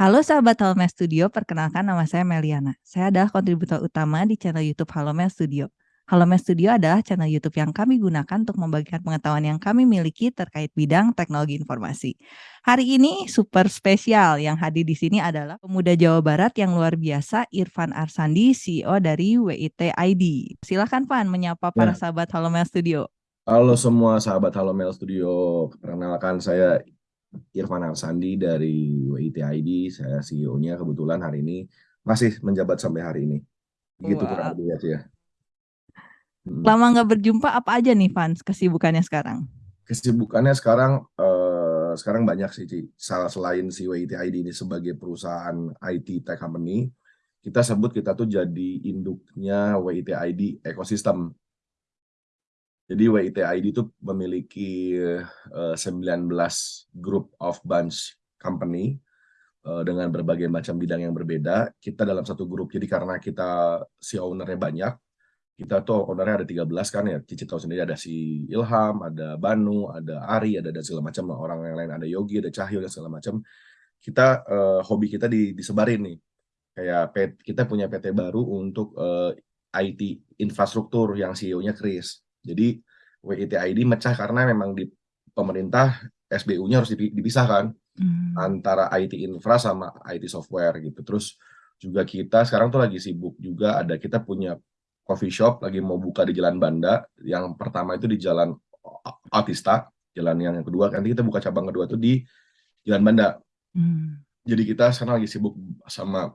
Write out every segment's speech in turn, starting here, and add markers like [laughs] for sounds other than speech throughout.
Halo sahabat Halomel Studio, perkenalkan nama saya Meliana. Saya adalah kontributor utama di channel YouTube Halomel Studio. Halomel Studio adalah channel YouTube yang kami gunakan untuk membagikan pengetahuan yang kami miliki terkait bidang teknologi informasi. Hari ini super spesial yang hadir di sini adalah pemuda Jawa Barat yang luar biasa, Irfan Arsandi, CEO dari WIT ID. Silakan Pan menyapa para ya. sahabat Halomel Studio. Halo semua sahabat Halomel Studio, perkenalkan saya Irfan Arsandi dari WITID, saya CEO-nya kebetulan hari ini masih menjabat sampai hari ini. Gitu wow. kurang lebih ya. Hmm. Lama nggak berjumpa, apa aja nih fans kesibukannya sekarang? Kesibukannya sekarang uh, sekarang banyak sih, Ci. Salah selain si WITID ini sebagai perusahaan IT tech company, kita sebut kita tuh jadi induknya WITID ekosistem. Jadi WITID itu memiliki uh, eh, 19 group of bunch company uh, dengan berbagai macam bidang yang berbeda. Kita dalam satu grup, jadi karena kita si ownernya banyak, kita tuh ownernya ada 13 kan ya, Cici tahu sendiri ada si Ilham, ada Banu, ada Ari, ada dan segala macam orang yang lain, ada Yogi, ada Cahyo dan segala macam. Kita uh, hobi kita di, disebarin nih. Kayak kita punya PT baru untuk uh, IT infrastruktur yang CEO-nya Chris jadi WITID mecah karena memang di pemerintah SBU-nya harus dipisahkan hmm. antara IT infra sama IT software gitu. Terus juga kita sekarang tuh lagi sibuk juga ada kita punya coffee shop lagi mau buka di Jalan Banda. Yang pertama itu di Jalan Autista, jalan yang kedua nanti kita buka cabang kedua tuh di Jalan Banda. Hmm. Jadi kita sekarang lagi sibuk sama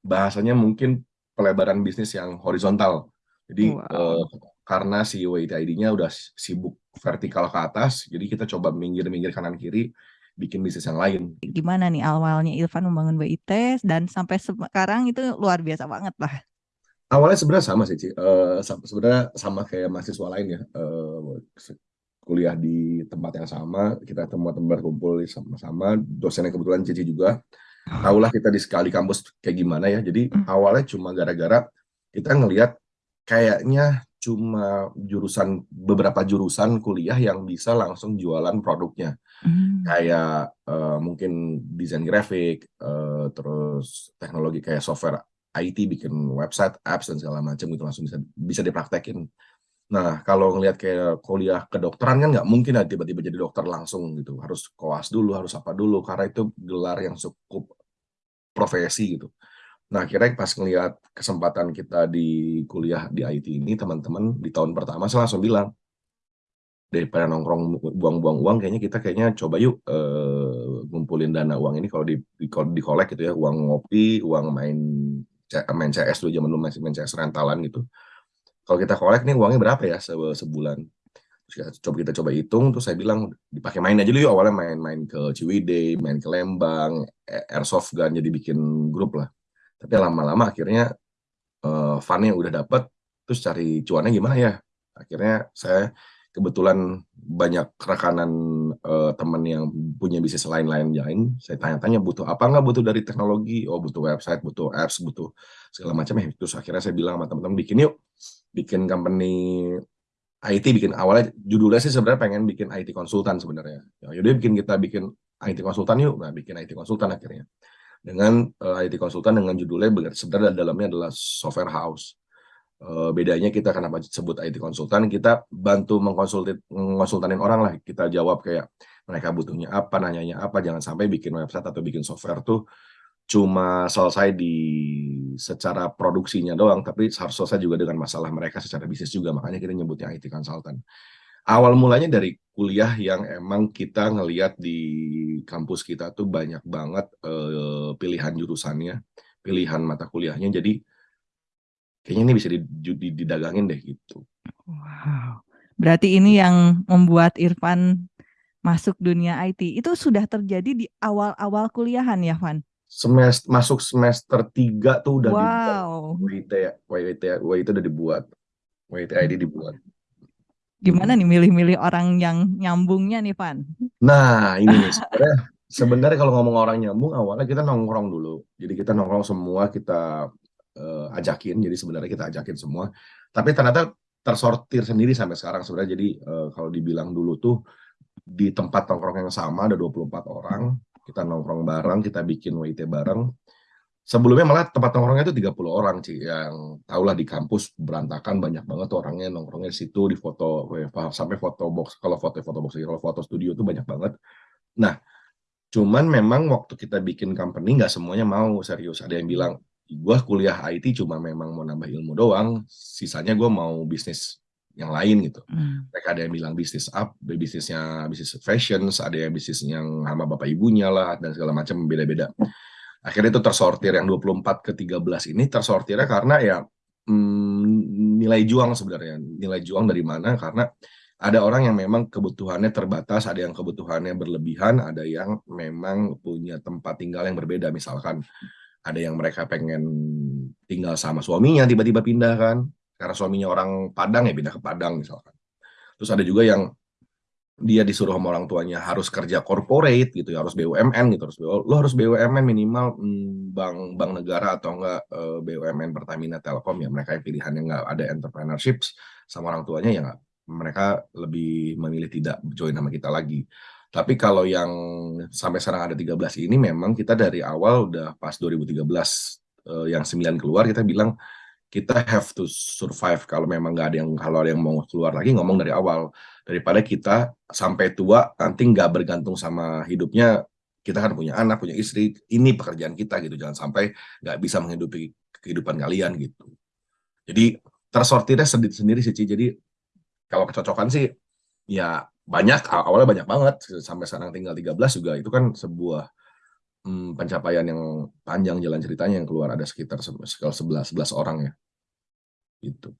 bahasanya mungkin pelebaran bisnis yang horizontal. Jadi wow. uh, karena si WITID-nya udah sibuk vertikal ke atas, jadi kita coba minggir-minggir kanan kiri, bikin bisnis yang lain. Gimana nih awalnya Ilvan membangun WIT dan sampai sekarang itu luar biasa banget lah. Awalnya sebenarnya sama sih, Ci. Uh, sebenarnya sama kayak mahasiswa lain ya. Uh, kuliah di tempat yang sama, kita semua teman berkumpul sama-sama, dosennya kebetulan Cici juga. Tahulah kita di sekali kampus kayak gimana ya. Jadi hmm. awalnya cuma gara-gara kita ngelihat kayaknya cuma jurusan beberapa jurusan kuliah yang bisa langsung jualan produknya. Hmm. kayak uh, mungkin desain grafik uh, terus teknologi kayak software IT bikin website apps dan segala macam itu langsung bisa bisa dipraktekin. Nah kalau ngelihat kayak kuliah kedokteran kan nggak mungkin lah tiba-tiba jadi dokter langsung gitu. Harus koas dulu harus apa dulu karena itu gelar yang cukup profesi gitu Nah, akhirnya pas ngelihat kesempatan kita di kuliah di IT ini, teman-teman di tahun pertama saya langsung bilang, daripada nongkrong buang-buang uang, kayaknya kita kayaknya coba yuk uh, ngumpulin dana uang ini kalau di, di, di kolek gitu ya, uang ngopi, uang main main CS dulu zaman dulu main, CS rentalan gitu. Kalau kita kolek nih uangnya berapa ya se sebulan? Coba kita coba hitung, terus saya bilang dipakai main aja dulu yuk awalnya main-main ke Ciwidey, main ke Lembang, airsoft gun jadi bikin grup lah tapi lama-lama akhirnya uh, funnya udah dapet terus cari cuannya gimana ya? Akhirnya saya kebetulan banyak rekanan uh, teman yang punya bisnis lain-lain lain saya tanya-tanya butuh apa nggak? Butuh dari teknologi. Oh butuh website butuh apps butuh segala macam ya. Terus akhirnya saya bilang sama teman-teman bikin yuk bikin company IT bikin awalnya judulnya sih sebenarnya pengen bikin IT konsultan sebenarnya. Ya yaudah bikin kita bikin IT konsultan yuk. Nah bikin IT konsultan akhirnya dengan uh, eh, IT konsultan dengan judulnya sebenarnya dalamnya adalah software house. Uh, bedanya kita kenapa sebut IT konsultan, kita bantu mengkonsultanin orang lah. Kita jawab kayak mereka butuhnya apa, nanyanya apa, jangan sampai bikin website atau bikin software tuh cuma selesai di secara produksinya doang, tapi harus selesai juga dengan masalah mereka secara bisnis juga. Makanya kita nyebutnya IT konsultan awal mulanya dari kuliah yang emang kita ngelihat di kampus kita tuh banyak banget uh, pilihan jurusannya, pilihan mata kuliahnya. Jadi kayaknya ini bisa didagangin deh gitu. Wow. Berarti ini yang membuat Irfan masuk dunia IT. Itu sudah terjadi di awal-awal kuliahan ya, Van? Semester masuk semester 3 tuh udah wow. dibuat. WIT, WIT, WIT udah dibuat. WIT ID dibuat. Gimana nih milih-milih orang yang nyambungnya nih, Van? Nah, ini nih sebenarnya sebenarnya kalau ngomong orang nyambung awalnya kita nongkrong dulu. Jadi kita nongkrong semua kita uh, ajakin. Jadi sebenarnya kita ajakin semua. Tapi ternyata tersortir sendiri sampai sekarang sebenarnya. Jadi uh, kalau dibilang dulu tuh di tempat nongkrong yang sama ada 24 orang, kita nongkrong bareng kita bikin WIT bareng sebelumnya malah tempat nongkrongnya itu 30 orang sih yang tahulah di kampus berantakan banyak banget tuh orangnya nongkrongnya di situ di foto sampai foto box kalau foto foto box kalau foto studio tuh banyak banget. Nah cuman memang waktu kita bikin company nggak semuanya mau serius. Ada yang bilang gue kuliah IT cuma memang mau nambah ilmu doang sisanya gue mau bisnis yang lain gitu. Hmm. mereka ada yang bilang bisnis up bisnisnya bisnis fashion ada yang bisnis yang sama bapak ibunya lah dan segala macam beda-beda akhirnya itu tersortir yang 24 ke 13 ini tersortirnya karena ya hmm, nilai juang sebenarnya. Nilai juang dari mana? Karena ada orang yang memang kebutuhannya terbatas ada yang kebutuhannya berlebihan ada yang memang punya tempat tinggal yang berbeda. Misalkan ada yang mereka pengen tinggal sama suaminya tiba-tiba pindah kan. Karena suaminya orang Padang ya pindah ke Padang misalkan. Terus ada juga yang dia disuruh sama orang tuanya harus kerja corporate gitu ya harus BUMN gitu harus lo harus BUMN minimal hmm, bank bank negara atau enggak eh, BUMN Pertamina Telkom ya mereka yang pilihannya enggak ada entrepreneurship sama orang tuanya ya enggak mereka lebih memilih tidak join sama kita lagi. Tapi kalau yang sampai sekarang ada 13 ini memang kita dari awal udah pas 2013 uh, eh, yang 9 keluar kita bilang kita have to survive kalau memang nggak ada yang kalau ada yang mau keluar lagi ngomong dari awal. Daripada kita sampai tua nanti nggak bergantung sama hidupnya kita kan punya anak punya istri ini pekerjaan kita gitu. Jangan sampai nggak bisa menghidupi kehidupan kalian gitu. Jadi tersortirnya sendiri sendiri sih jadi kalau kecocokan sih ya banyak awalnya banyak banget. Sampai sekarang tinggal 13 juga itu kan sebuah hmm, pencapaian yang panjang jalan ceritanya yang keluar ada sekitar sekitar 11 11 orang ya Gitu.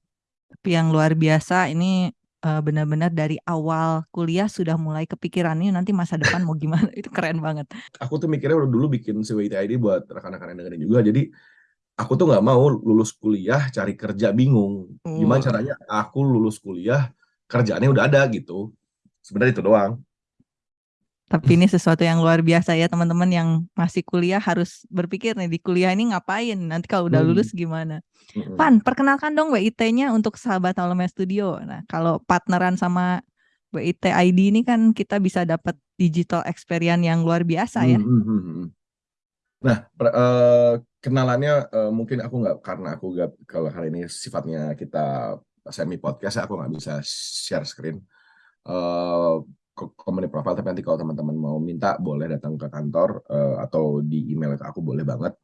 Tapi yang luar biasa ini uh, benar-benar dari awal kuliah sudah mulai kepikiran ini nanti masa depan mau gimana [laughs] itu keren banget. Aku tuh mikirnya udah dulu bikin CWIT buat rekan-rekan yang dengerin juga. Jadi aku tuh nggak mau lulus kuliah cari kerja bingung. Gimana caranya aku lulus kuliah kerjaannya udah ada gitu. Sebenarnya itu doang. Tapi ini sesuatu yang luar biasa ya teman-teman yang masih kuliah harus berpikir nih di kuliah ini ngapain nanti kalau udah lulus hmm. gimana. Hmm. Pan, perkenalkan dong WIT-nya untuk sahabat Alumni Studio. Nah, kalau partneran sama WIT ID ini kan kita bisa dapat digital experience yang luar biasa ya. Hmm. hmm, hmm nah, uh, kenalannya uh, mungkin aku nggak karena aku nggak kalau hari ini sifatnya kita semi podcast aku nggak bisa share screen. Uh, company profile tapi nanti kalau teman-teman mau minta boleh datang ke kantor uh, atau di email ke aku boleh banget.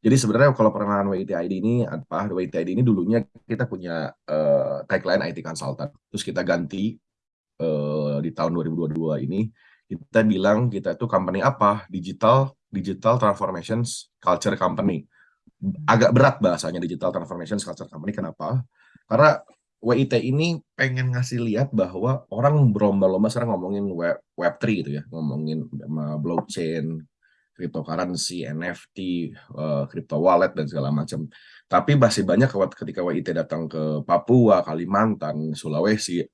Jadi sebenarnya kalau perkenalan WITID ini apa WITID ini dulunya kita punya uh, tagline IT consultant. Terus kita ganti uh, di tahun 2022 ini kita bilang kita itu company apa? Digital digital transformations culture company. Agak berat bahasanya digital transformations culture company kenapa? Karena WIT ini pengen ngasih lihat bahwa orang berlomba-lomba sekarang ngomongin web web3 gitu ya, ngomongin blockchain, cryptocurrency, NFT, uh, crypto wallet dan segala macam. Tapi masih banyak ketika WIT datang ke Papua, Kalimantan, Sulawesi,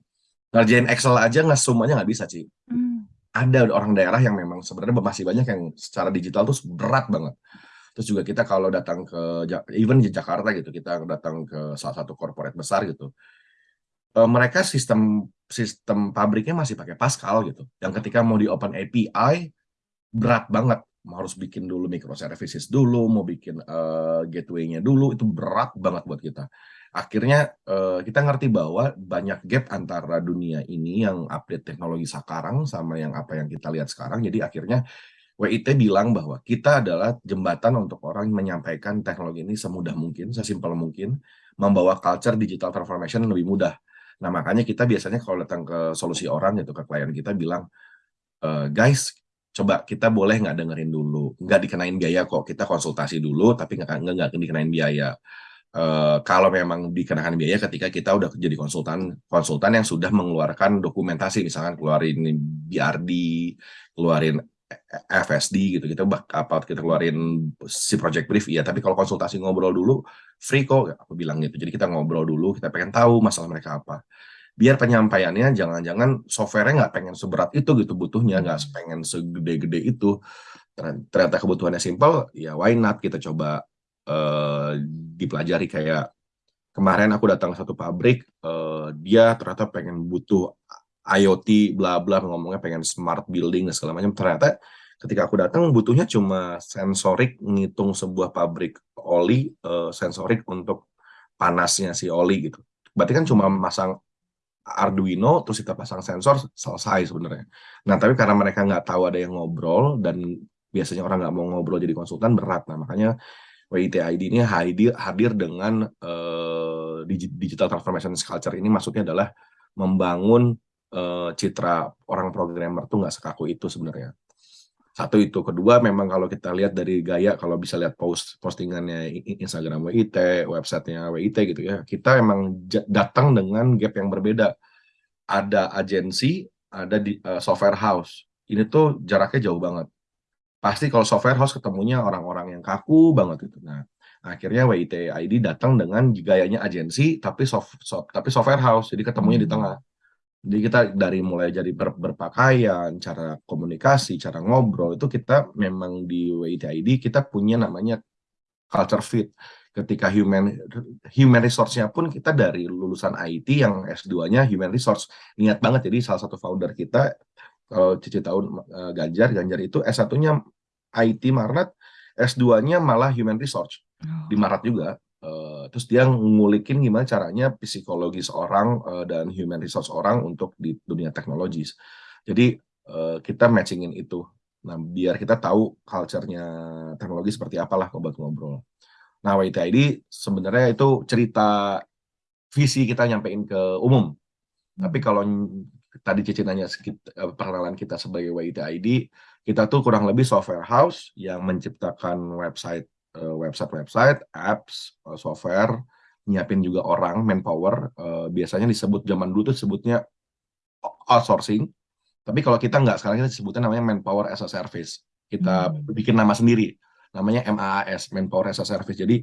ngerjain Excel aja nggak semuanya nggak bisa sih. Hmm. Ada orang daerah yang memang sebenarnya masih banyak yang secara digital tuh berat banget. Terus juga kita kalau datang ke even di Jakarta gitu, kita datang ke salah satu corporate besar gitu. Uh, mereka sistem sistem pabriknya masih pakai Pascal gitu. Yang ketika mau di open API berat banget harus bikin dulu microservices dulu, mau bikin uh, gateway-nya dulu, itu berat banget buat kita. Akhirnya uh, kita ngerti bahwa banyak gap antara dunia ini yang update teknologi sekarang sama yang apa yang kita lihat sekarang. Jadi akhirnya WIT bilang bahwa kita adalah jembatan untuk orang menyampaikan teknologi ini semudah mungkin, sesimpel mungkin, membawa culture digital transformation lebih mudah. Nah makanya kita biasanya kalau datang ke solusi orang gitu ke klien kita bilang, e, guys coba kita boleh nggak dengerin dulu, nggak dikenain biaya kok, kita konsultasi dulu tapi nggak nggak dikenain biaya. Uh, kalau memang dikenakan biaya ketika kita udah jadi konsultan konsultan yang sudah mengeluarkan dokumentasi misalkan keluarin BRD, keluarin FSD gitu kita apa kita keluarin si project brief iya tapi kalau konsultasi ngobrol dulu free kok aku bilang gitu. Jadi kita ngobrol dulu kita pengen tahu masalah mereka apa. Biar penyampaiannya jangan-jangan softwarenya nggak pengen seberat itu gitu butuhnya nggak hmm. pengen segede-gede itu. Ternyata kebutuhannya simpel ya why not? Kita coba uh, dipelajari kayak kemarin aku datang ke satu pabrik uh, dia ternyata pengen butuh IoT bla bla ngomongnya pengen smart building dan segala macam ternyata ketika aku datang butuhnya cuma sensorik ngitung sebuah pabrik oli uh, sensorik untuk panasnya si oli gitu berarti kan cuma masang Arduino terus kita pasang sensor selesai sebenarnya. Nah tapi karena mereka nggak tahu ada yang ngobrol dan biasanya orang nggak mau ngobrol jadi konsultan berat. Nah makanya WITID ini hadir hadir dengan uh, digital transformation culture ini maksudnya adalah membangun uh, citra orang programmer tuh nggak sekaku itu sebenarnya. Satu itu, kedua memang kalau kita lihat dari gaya, kalau bisa lihat post postingannya Instagram WIT, websitenya WIT gitu ya, kita emang datang dengan gap yang berbeda. Ada agensi, ada di uh, software house. Ini tuh jaraknya jauh banget. Pasti kalau software house ketemunya orang-orang yang kaku banget itu. Nah, akhirnya WIT ID datang dengan gayanya agensi tapi soft, soft tapi software house, jadi ketemunya di hmm. tengah. Jadi kita dari mulai jadi ber, berpakaian, cara komunikasi, cara ngobrol itu kita memang di WITID kita punya namanya culture fit. Ketika human human resource-nya pun kita dari lulusan IT yang S2-nya human resource. Niat banget jadi salah satu founder kita kalau Cici tahun uh, Ganjar, Ganjar itu S1-nya IT Marat, S2-nya malah human resource oh. di Marat juga. Uh, terus dia ngulikin gimana caranya psikologis orang uh, dan human resource orang untuk di dunia teknologis. Jadi uh, kita matchingin itu. Nah, biar kita tahu culture-nya teknologi seperti apalah buat ngobrol. Nah, WITID sebenarnya itu cerita visi kita nyampein ke umum. Tapi kalau tadi Cici nanya perkenalan kita sebagai WITID, kita tuh kurang lebih software house yang menciptakan website Eh, website-website, apps, eh, software, nyiapin juga orang, manpower. Uh, biasanya disebut zaman dulu tuh sebutnya outsourcing. Tapi kalau kita nggak, sekarang kita sebutnya namanya manpower as a service. Kita hmm. bikin nama sendiri. Namanya MAAS, manpower as a service. Jadi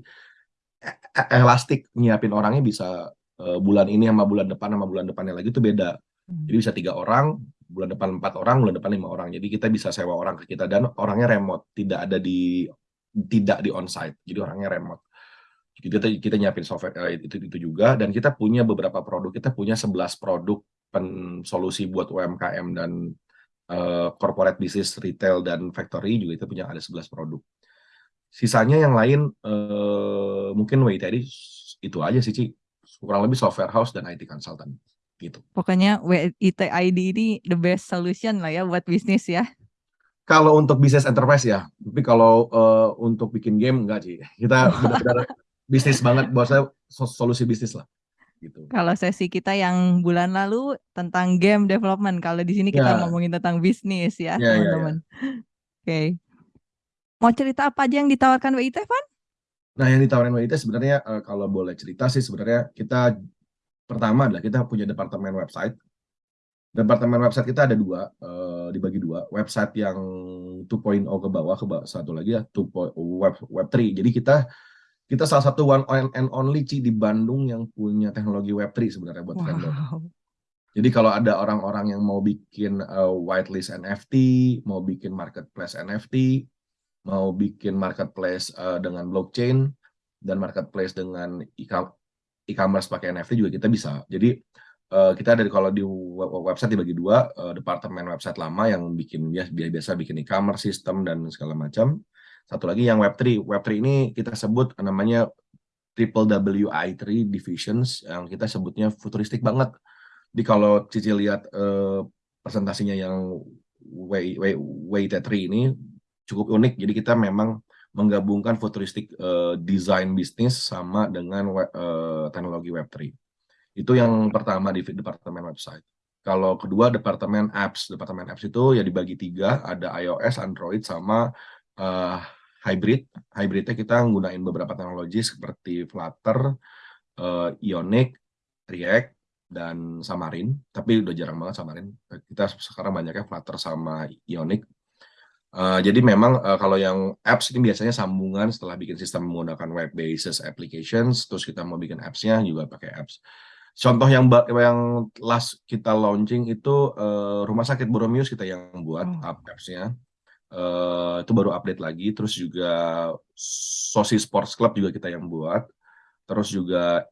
e, e, elastik nyiapin orangnya bisa bulan ini sama bulan depan sama bulan depannya lagi itu beda. Hmm. Jadi bisa tiga orang, bulan depan empat orang, bulan depan lima orang. Jadi kita bisa sewa orang ke kita dan orangnya remote, tidak ada di tidak di onsite, jadi orangnya remote. Kita kita nyiapin software uh, itu itu juga dan kita punya beberapa produk. Kita punya 11 produk pen solusi buat UMKM dan uh, corporate business, retail dan factory juga kita punya ada 11 produk. Sisanya yang lain uh, mungkin WIT tadi itu aja sih Ci. Kurang lebih software house dan IT consultant gitu. Pokoknya WIT ID ini the best solution lah ya buat bisnis ya. Kalau untuk bisnis enterprise ya, tapi kalau uh, untuk bikin game enggak sih. Kita [laughs] benar-benar bisnis banget buat saya solusi bisnis lah. Gitu. Kalau sesi kita yang bulan lalu tentang game development, kalau di sini kita yeah. ngomongin tentang bisnis ya, ya, ya teman-teman. Yeah, yeah. Oke. Okay. Mau cerita apa aja yang ditawarkan WIT, Van? Nah, yang ditawarkan WIT sebenarnya uh, kalau boleh cerita sih sebenarnya kita pertama adalah kita punya departemen website departemen website kita ada dua, uh, dibagi dua. Website yang 2.0 ke bawah, ke bawah satu lagi ya, 2. web web 3. Jadi kita kita salah satu one and only Ci di Bandung yang punya teknologi web 3 sebenarnya buat wow. vendor. Jadi kalau ada orang-orang yang mau bikin uh, whitelist NFT, mau bikin marketplace NFT, mau bikin marketplace uh, dengan blockchain dan marketplace dengan e-commerce pakai NFT juga kita bisa. Jadi uh, kita dari kalau di website dibagi dua, uh, departemen website lama yang bikin ya biasa bikin e-commerce sistem dan segala macam. Satu lagi yang Web3. Web3 ini kita sebut namanya triple WI3 divisions yang kita sebutnya futuristik banget. Di kalau Cici lihat uh, presentasinya yang WT3 ini cukup unik. Jadi kita memang menggabungkan futuristik uh, design bisnis sama dengan uh, teknologi Web3. Itu yang pertama di departemen website. Kalau kedua departemen apps, departemen apps itu ya dibagi tiga, ada iOS, Android, sama uh, hybrid. Hybridnya kita menggunakan beberapa teknologi seperti Flutter, uh, Ionic, React, dan Xamarin. Tapi udah jarang banget Xamarin. Kita sekarang banyaknya Flutter sama Ionic. Uh, jadi memang uh, kalau yang apps ini biasanya sambungan setelah bikin sistem menggunakan web basis applications, terus kita mau bikin apps-nya juga pakai apps. Contoh yang yang last kita launching itu uh, Rumah Sakit Boromius kita yang buat oh. apps-nya. Uh, itu baru update lagi. Terus juga Sosi Sports Club juga kita yang buat. Terus juga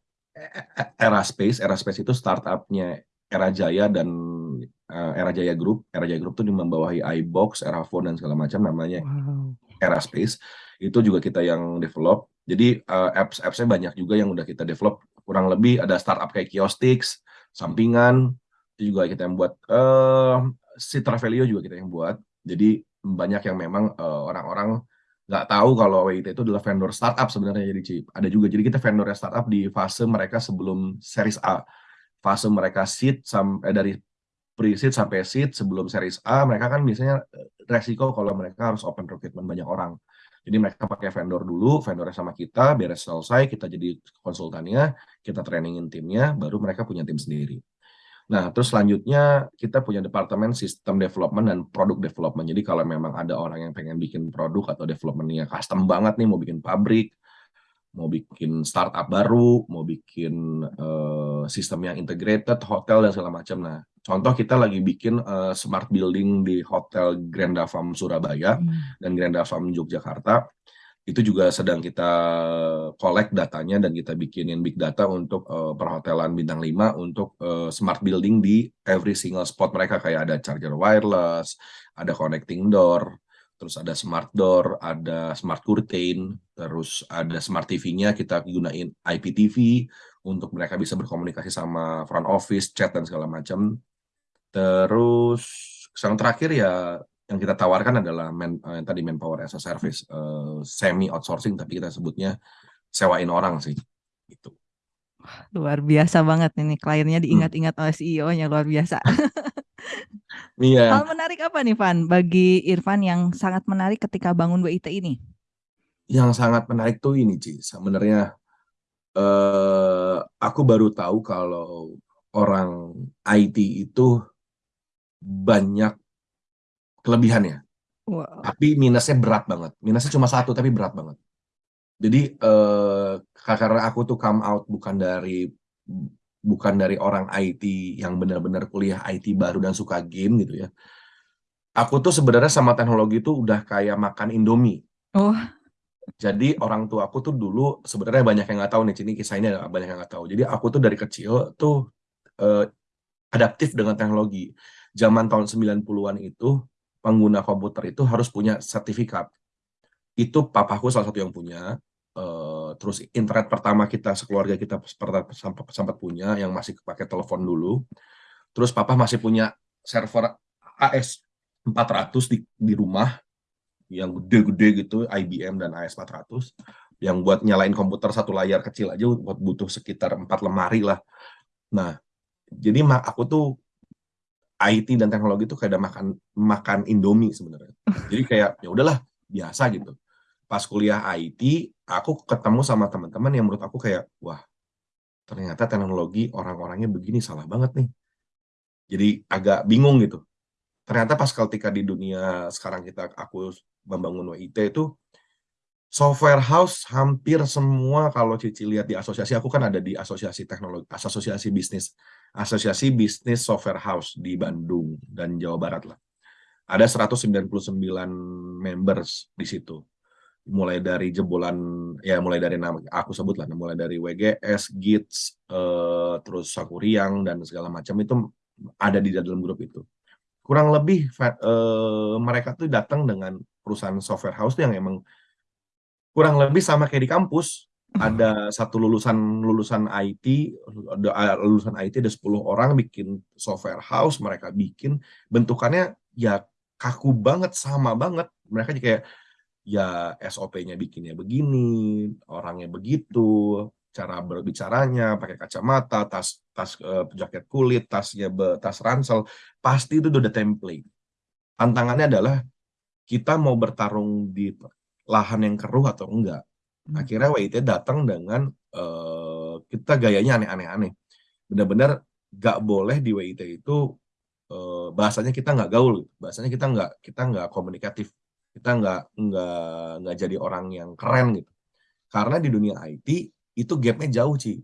Era Space. Era Space itu startupnya Era Jaya dan uh, Era Jaya Group. Era Jaya Group tuh membawahi iBox, Eraphone dan segala macam namanya wow. Era Space. Itu juga kita yang develop. Jadi uh, apps-appsnya banyak juga yang udah kita develop. Kurang lebih ada startup kayak Kiostix, sampingan, itu juga kita yang buat. Uh, si Travelio juga kita yang buat. Jadi banyak yang memang orang orang-orang nggak tahu kalau WIT itu adalah vendor startup sebenarnya jadi ada juga jadi kita vendor startup di fase mereka sebelum series A fase mereka seed sampai eh, dari pre-seed sampai seed sebelum series A, mereka kan biasanya eh, resiko kalau mereka harus open recruitment banyak orang. Jadi mereka pakai vendor dulu, vendornya sama kita, beres selesai, kita jadi konsultannya, kita trainingin timnya, baru mereka punya tim sendiri. Nah, terus selanjutnya kita punya departemen sistem development dan produk development. Jadi kalau memang ada orang yang pengen bikin produk atau developmentnya custom banget nih, mau bikin pabrik, mau bikin startup baru, mau bikin uh, sistem yang integrated, hotel dan segala macam. Nah, contoh kita lagi bikin uh, smart building di Hotel Granda Farm Surabaya hmm. dan Granda Farm Yogyakarta. Itu juga sedang kita collect datanya dan kita bikinin big data untuk uh, perhotelan bintang 5 untuk uh, smart building di every single spot mereka kayak ada charger wireless, ada connecting door, terus ada smart door, ada smart curtain, terus ada smart TV-nya kita gunain IPTV untuk mereka bisa berkomunikasi sama front office, chat dan segala macam. Terus yang terakhir ya yang kita tawarkan adalah man, eh, yang tadi manpower as a service, uh, semi outsourcing tapi kita sebutnya sewain orang sih. Gitu. Luar biasa banget ini kliennya diingat-ingat oleh CEO-nya luar biasa. [laughs] Iya. Hal menarik apa nih Van bagi Irfan yang sangat menarik ketika bangun WIT ini? Yang sangat menarik tuh ini Ci, sebenarnya eh, aku baru tahu kalau orang IT itu banyak kelebihannya. Wow. Tapi minusnya berat banget. Minusnya cuma satu tapi berat banget. Jadi eh, karena aku tuh come out bukan dari bukan dari orang IT yang benar-benar kuliah IT baru dan suka game gitu ya. Aku tuh sebenarnya sama teknologi itu udah kayak makan Indomie. Oh. Jadi orang tua aku tuh dulu sebenarnya banyak yang nggak tahu nih, ini kisah ini banyak yang nggak tahu. Jadi aku tuh dari kecil tuh eh, adaptif dengan teknologi. Zaman tahun 90-an itu pengguna komputer itu harus punya sertifikat. Itu papaku salah satu yang punya. Terus internet pertama kita sekeluarga kita sempat, punya yang masih pakai telepon dulu. Terus papa masih punya server AS 400 di, di rumah yang gede-gede gitu IBM dan AS 400 yang buat nyalain komputer satu layar kecil aja buat butuh sekitar empat lemari lah. Nah, jadi aku tuh IT dan teknologi tuh kayak makan makan Indomie sebenarnya. Jadi kayak ya udahlah biasa gitu. Pas kuliah IT, aku ketemu sama teman-teman yang menurut aku kayak, wah, ternyata teknologi orang-orangnya begini salah banget nih. Jadi agak bingung gitu. Ternyata pas ketika di dunia sekarang kita aku membangun WIT itu software house hampir semua kalau Cici lihat di asosiasi aku kan ada di asosiasi teknologi asosiasi bisnis asosiasi bisnis software house di Bandung dan Jawa Barat lah. Ada 199 members di situ mulai dari jebolan ya mulai dari nama aku sebut lah mulai dari WGS, Gits, uh, terus Sakuriang dan segala macam itu ada di dalam grup itu. Kurang lebih uh, mereka tuh datang dengan perusahaan software house yang emang kurang lebih sama kayak di kampus. Ada satu lulusan lulusan IT, ada lulusan IT ada 10 orang bikin software house, mereka bikin bentukannya ya kaku banget sama banget. Mereka kayak ya SOP-nya bikinnya begini, orangnya begitu, cara berbicaranya, pakai kacamata, tas tas uh, jaket kulit, tasnya be, tas ransel, pasti itu udah template. Tantangannya adalah kita mau bertarung di lahan yang keruh atau enggak. Hmm. Akhirnya WIT datang dengan uh, kita gayanya aneh-aneh-aneh. Benar-benar gak boleh di WIT itu uh, bahasanya kita nggak gaul, bahasanya kita nggak kita nggak komunikatif kita nggak nggak nggak jadi orang yang keren gitu. Karena di dunia IT itu gapnya jauh sih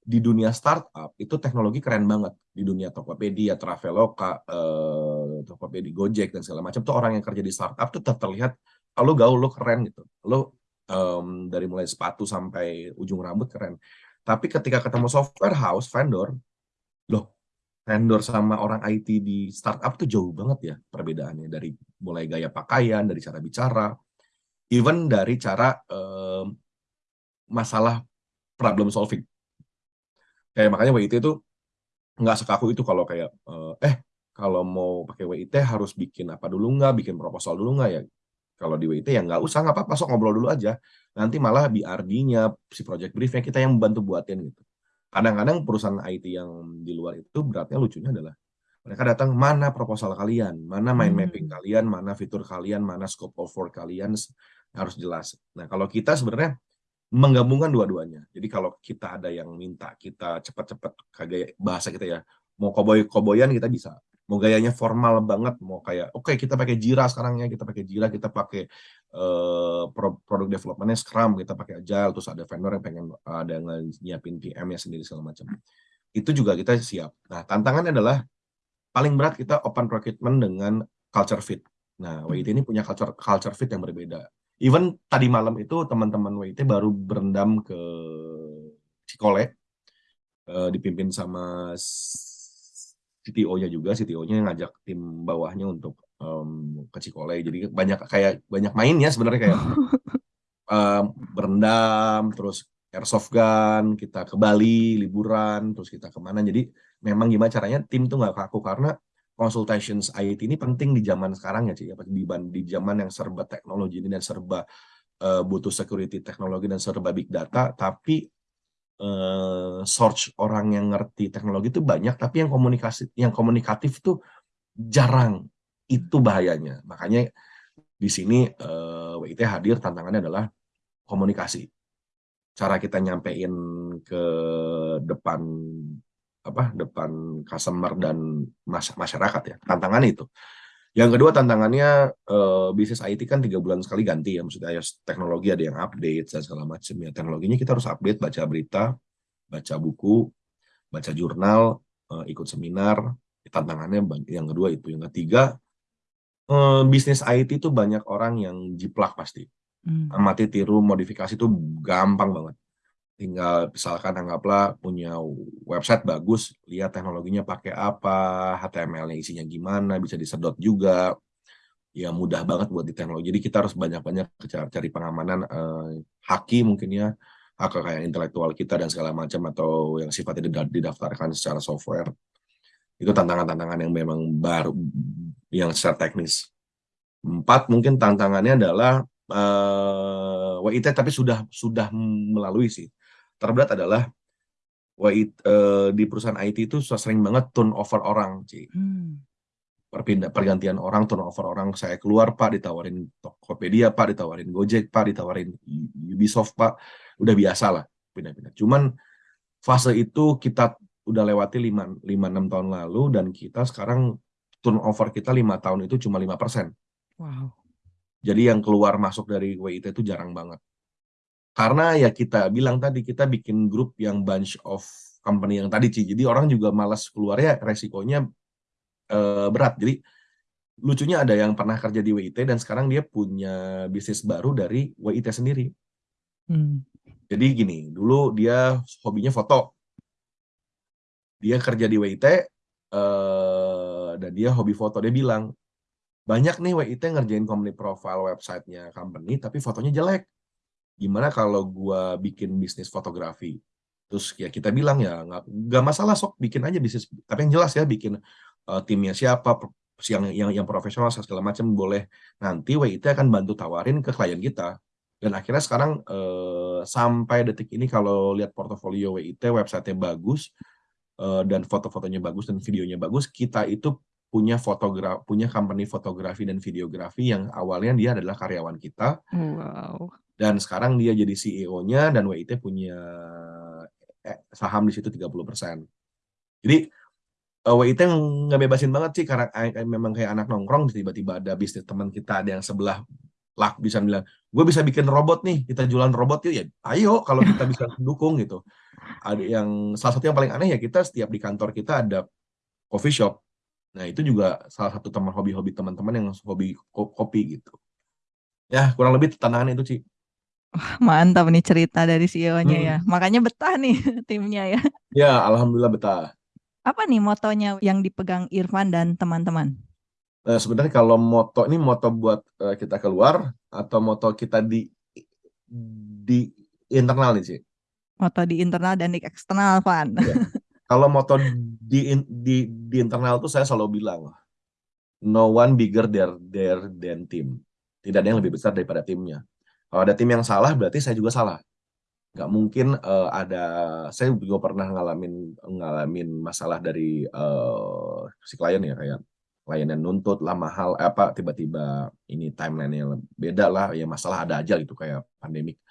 di dunia startup itu teknologi keren banget. Di dunia Tokopedia, Traveloka, eh, Tokopedia, Gojek dan segala macam tuh orang yang kerja di startup tuh terlihat lo gaul lo keren gitu. Lo um, dari mulai sepatu sampai ujung rambut keren. Tapi ketika ketemu software house vendor vendor sama orang IT di startup tuh jauh banget ya perbedaannya dari mulai gaya pakaian, dari cara bicara, even dari cara um, masalah problem solving. Kayak makanya WIT itu nggak sekaku itu kalau kayak eh kalau mau pakai WIT harus bikin apa dulu nggak, bikin proposal dulu nggak ya. Kalau di WIT ya nggak usah, nggak apa-apa, sok ngobrol dulu aja. Nanti malah BRD-nya, si project briefnya kita yang membantu buatin gitu. Kadang-kadang perusahaan IT yang di luar itu beratnya lucunya adalah mereka datang mana proposal kalian, mana mind hmm. mapping kalian, mana fitur kalian, mana scope of work kalian harus jelas. Nah kalau kita sebenarnya menggabungkan dua-duanya. Jadi kalau kita ada yang minta kita cepat-cepat kayak bahasa kita ya, mau koboy koboyan kita bisa. Mau gayanya formal banget, mau kayak oke okay, kita pakai Jira sekarang ya, kita pakai Jira, kita pakai uh, produk developmentnya Scrum, kita pakai Agile, terus ada vendor yang pengen ada yang nyiapin PM-nya sendiri segala macam. Itu juga kita siap. Nah, tantangannya adalah paling berat kita open procurement dengan culture fit. Nah, WIT ini punya culture culture fit yang berbeda even tadi malam itu teman-teman WIT baru berendam ke Cikole uh, dipimpin sama CTO-nya juga, CTO-nya ngajak tim bawahnya untuk um, ke Cikole. Jadi banyak kayak banyak main ya sebenarnya kayak [laughs] um, berendam, terus airsoft gun, kita ke Bali liburan, terus kita ke mana. Jadi memang gimana caranya tim tuh nggak kaku karena consultations IT ini penting di zaman sekarang ya, Cik, di, di zaman yang serba teknologi ini dan serba uh, butuh security teknologi dan serba big data, tapi uh, search orang yang ngerti teknologi itu banyak, tapi yang komunikasi yang komunikatif tuh jarang. Itu bahayanya. Makanya di sini uh, eh, WIT hadir tantangannya adalah komunikasi. Cara kita nyampein ke depan apa depan customer dan masyarakat ya tantangan itu yang kedua tantangannya uh, bisnis IT kan tiga bulan sekali ganti ya. Maksudnya ya, teknologi ada yang update dan segala macam ya. Teknologinya kita harus update baca berita baca buku baca jurnal uh, ikut seminar. Tantangannya yang kedua itu. Yang ketiga uh, bisnis IT itu banyak orang yang jiplak pasti. Hmm. amati tiru modifikasi itu gampang banget tinggal misalkan anggaplah punya website bagus, lihat teknologinya pakai apa, HTML-nya isinya gimana, bisa disedot juga, ya mudah banget buat di teknologi. Jadi kita harus banyak-banyak cari pengamanan eh, haki mungkin ya, hak kayak intelektual kita dan segala macam atau yang sifatnya didaftarkan secara software. Itu tantangan-tantangan yang memang baru, yang secara teknis. Empat, mungkin tantangannya adalah eh, WIT tapi sudah sudah melalui sih terberat adalah WIT, uh, di perusahaan IT itu sering banget turnover orang, Ci. Hmm. Perpindah pergantian orang, turnover orang. Saya keluar, Pak, ditawarin Tokopedia, Pak, ditawarin Gojek, Pak, ditawarin Ubisoft, Pak. Udah biasa lah pindah-pindah. Cuman fase itu kita udah lewati 5 6 tahun lalu dan kita sekarang turnover kita lima tahun itu cuma lima persen. Wow. Jadi yang keluar masuk dari WIT itu jarang banget. Karena ya kita bilang tadi, kita bikin grup yang bunch of company yang tadi, Ci. Jadi orang juga malas keluar ya, resikonya uh, berat. Jadi lucunya ada yang pernah kerja di WIT dan sekarang dia punya bisnis baru dari WIT sendiri. Hmm. Jadi gini, dulu dia hobinya foto. Dia kerja di WIT eh, dan dia hobi foto. Dia bilang, banyak nih WIT ngerjain company profile websitenya company, tapi fotonya jelek gimana kalau gua bikin bisnis fotografi? Terus ya kita bilang ya nggak masalah sok bikin aja bisnis. Tapi yang jelas ya bikin uh, timnya siapa yang yang yang profesional segala macam boleh. Nanti WIT akan bantu tawarin ke klien kita. Dan akhirnya sekarang uh, sampai detik ini kalau lihat portofolio WIT websitenya bagus uh, dan foto-fotonya bagus dan videonya bagus kita itu punya fotograf punya company fotografi dan videografi yang awalnya dia adalah karyawan kita. Wow dan sekarang dia jadi CEO-nya dan WIT punya eh, saham di situ 30%. Jadi eh, WIT nggak bebasin banget sih karena uh, memang kayak anak nongkrong tiba-tiba ada bisnis teman kita ada yang sebelah lah bisa bilang gue bisa bikin robot nih kita jualan robot yuk. Ya ayo kalau kita bisa [laughs] dukung gitu. Ada yang salah satu yang paling aneh ya kita setiap di kantor kita ada coffee shop. Nah itu juga salah satu teman hobi-hobi teman-teman yang hobi kopi gitu. Ya kurang lebih tantangan itu sih Wah, [laughs] mantap nih cerita dari CEO-nya ya. Hmm. Makanya betah nih [laughs] timnya ya. Ya, alhamdulillah betah. Apa nih motonya yang dipegang Irfan dan teman-teman? Uh, sebenarnya kalau moto ini moto buat uh, kita keluar atau moto kita di di internal nih sih? Moto di internal dan di eksternal, Van. Ya. [laughs] Kalau moto di, di di internal tuh saya selalu bilang, no one bigger there there than team. Tidak ada yang lebih besar daripada timnya. Kalau ada tim yang salah, berarti saya juga salah. Nggak mungkin uh, ada saya juga pernah ngalamin ngalamin masalah dari uh, si klien ya kayak klien yang nuntut lah mahal eh, apa tiba-tiba ini timeline-nya beda lah ya masalah ada aja gitu kayak pandemik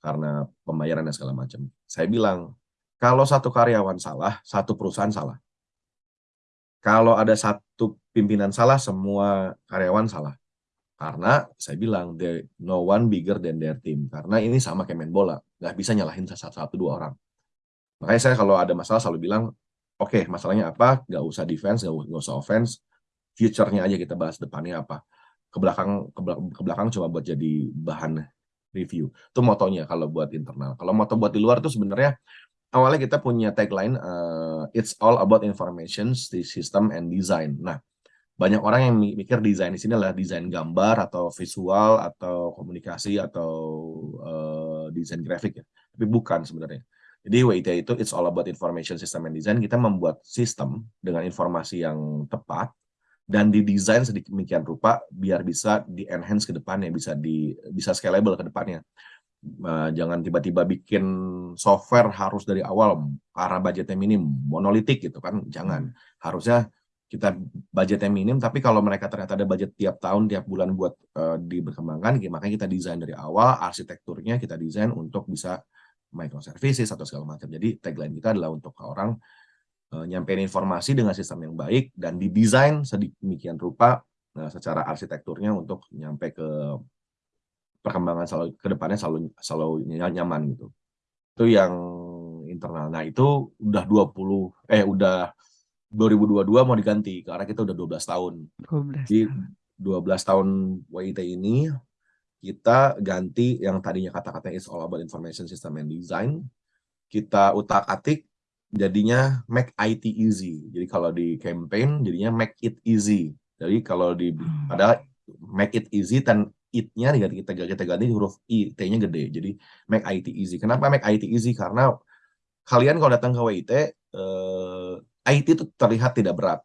karena pembayaran dan segala macam. Saya bilang kalau satu karyawan salah satu perusahaan salah. Kalau ada satu pimpinan salah semua karyawan salah karena saya bilang there no one bigger than their team. Karena ini sama kayak main bola, nggak bisa nyalahin satu, satu dua orang. Makanya saya kalau ada masalah selalu bilang, oke okay, masalahnya apa? Nggak usah defense, nggak, usah offense, future-nya aja kita bahas depannya apa. Ke belakang, ke belakang, ke belakang coba buat jadi bahan review. Itu motonya kalau buat internal. Kalau moto buat di luar itu sebenarnya awalnya kita punya tagline uh, it's all about information, system and design. Nah, banyak orang yang mikir desain di sini adalah desain gambar atau visual atau komunikasi atau uh, desain grafik ya. Tapi bukan sebenarnya. Jadi WIT itu it's all about information system and design. Kita membuat sistem dengan informasi yang tepat dan didesain sedemikian rupa biar bisa di enhance ke depannya, bisa di bisa scalable ke depannya. Uh, jangan tiba-tiba bikin software harus dari awal karena budgetnya minim, monolitik gitu kan. Jangan. Harusnya kita budgetnya minim, tapi kalau mereka ternyata ada budget tiap tahun, tiap bulan buat uh, diberkembangkan, makanya kita desain dari awal, arsitekturnya kita desain untuk bisa microservices atau segala macam. Jadi tagline kita adalah untuk orang uh, nyampein informasi dengan sistem yang baik dan didesain sedemikian rupa uh, secara arsitekturnya untuk nyampe ke perkembangan selalu ke depannya selalu selalu nyaman gitu. Itu yang internal. Nah, itu udah 20 eh udah 2022 mau diganti karena kita udah 12 tahun. 12 Jadi 12 tahun WIT ini kita ganti yang tadinya kata-kata is all about information system and design. Kita utak-atik jadinya make IT easy. Jadi kalau di campaign jadinya make it easy. Jadi kalau di hmm. ada make it easy dan it-nya kita kita ganti huruf i, t-nya gede. Jadi make IT easy. Kenapa make IT easy? Karena kalian kalau datang ke WIT eh, IT itu terlihat tidak berat.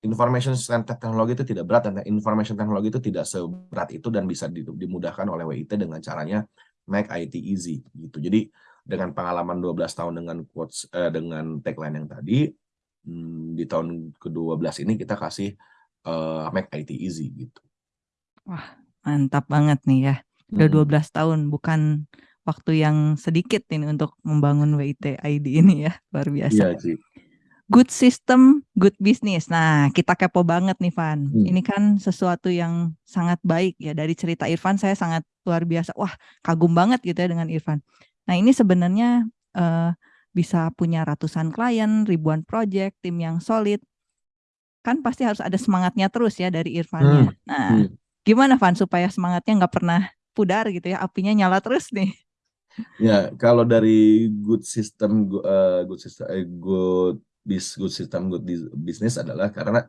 Information technology itu tidak berat dan information technology itu tidak seberat itu dan bisa dimudahkan oleh WIT dengan caranya make IT easy gitu. Jadi dengan pengalaman 12 tahun dengan quotes eh, dengan tagline yang tadi hmm, di tahun ke-12 ini kita kasih uh, make IT easy gitu. Wah, mantap banget nih ya. Udah hmm. 12 tahun bukan waktu yang sedikit ini untuk membangun WIT ID ini ya, luar biasa. Iya, sih good system, good business. Nah, kita kepo banget nih, Van. Hmm. Ini kan sesuatu yang sangat baik ya. Dari cerita Irfan, saya sangat luar biasa. Wah, kagum banget gitu ya dengan Irfan. Nah, ini sebenarnya uh, bisa punya ratusan klien, ribuan project, tim yang solid. Kan pasti harus ada semangatnya terus ya dari Irfannya. Hmm. Nah, hmm. gimana Van supaya semangatnya nggak pernah pudar gitu ya, apinya nyala terus nih. Ya, kalau dari good system, uh, good system, uh, good good system good business adalah karena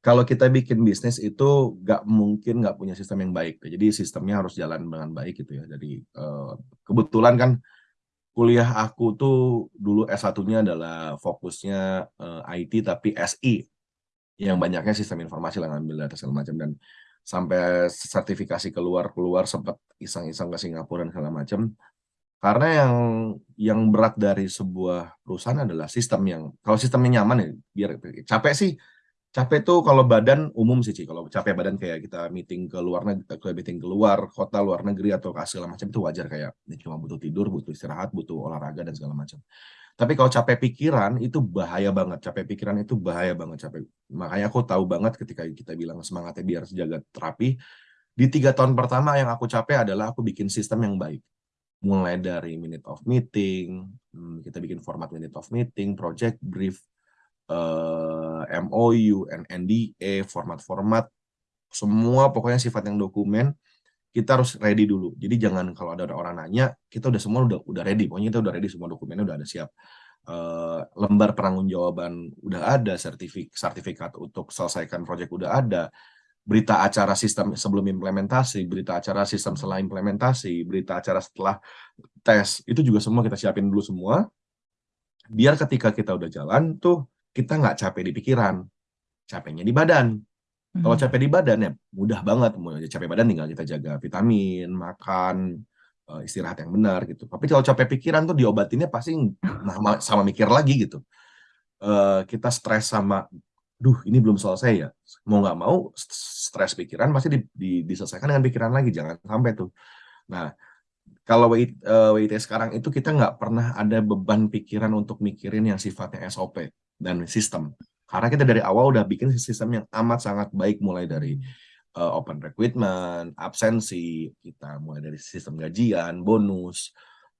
kalau kita bikin bisnis itu nggak mungkin nggak punya sistem yang baik. Jadi sistemnya harus jalan dengan baik gitu ya. Jadi uh, kebetulan kan kuliah aku tuh dulu S1-nya adalah fokusnya eh, IT tapi SI yang banyaknya sistem informasi lah ngambil data segala macam dan sampai sertifikasi keluar keluar sempat iseng-iseng ke Singapura dan segala macam karena yang yang berat dari sebuah perusahaan adalah sistem yang kalau sistemnya nyaman ya biar capek sih. Capek tuh kalau badan umum sih sih kalau capek badan kayak kita meeting ke luar negeri ke meeting keluar kota luar negeri atau ke segala macam itu wajar kayak ini cuma butuh tidur butuh istirahat butuh olahraga dan segala macam. Tapi kalau capek pikiran itu bahaya banget capek pikiran itu bahaya banget capek. Makanya aku tahu banget ketika kita bilang semangatnya biar sejagat terapi di tiga tahun pertama yang aku capek adalah aku bikin sistem yang baik mulai dari minute of meeting, hmm, kita bikin format minute of meeting, project brief, eh, MOU, NDA, format-format, semua pokoknya sifat yang dokumen, kita harus ready dulu. Jadi jangan kalau ada orang nanya, kita udah semua udah udah ready, pokoknya kita udah ready semua dokumennya udah ada siap. uh, lembar penanggung-jawaban udah ada, sertifik sertifikat untuk selesaikan proyek udah ada, berita acara sistem sebelum implementasi, berita acara sistem setelah implementasi, berita acara setelah tes, itu juga semua kita siapin dulu semua, biar ketika kita udah jalan tuh, kita nggak capek di pikiran, capeknya di badan. Kalau Hmm. capek di badan ya mudah banget, mau capek badan tinggal kita jaga vitamin, makan, eh, istirahat yang benar gitu. Tapi kalau capek pikiran tuh diobatinnya pasti sama, sama mikir lagi gitu. Eh, kita stres sama, duh ini belum selesai ya. Mau nggak mau stres pikiran pasti di, di, diselesaikan dengan pikiran lagi, jangan sampai tuh. Nah, kalau WIT, eh, WIT sekarang itu kita nggak pernah ada beban pikiran untuk mikirin yang sifatnya SOP dan sistem. Karena kita dari awal udah bikin sistem yang amat sangat baik mulai dari uh, open recruitment, absensi, kita mulai dari sistem gajian, bonus,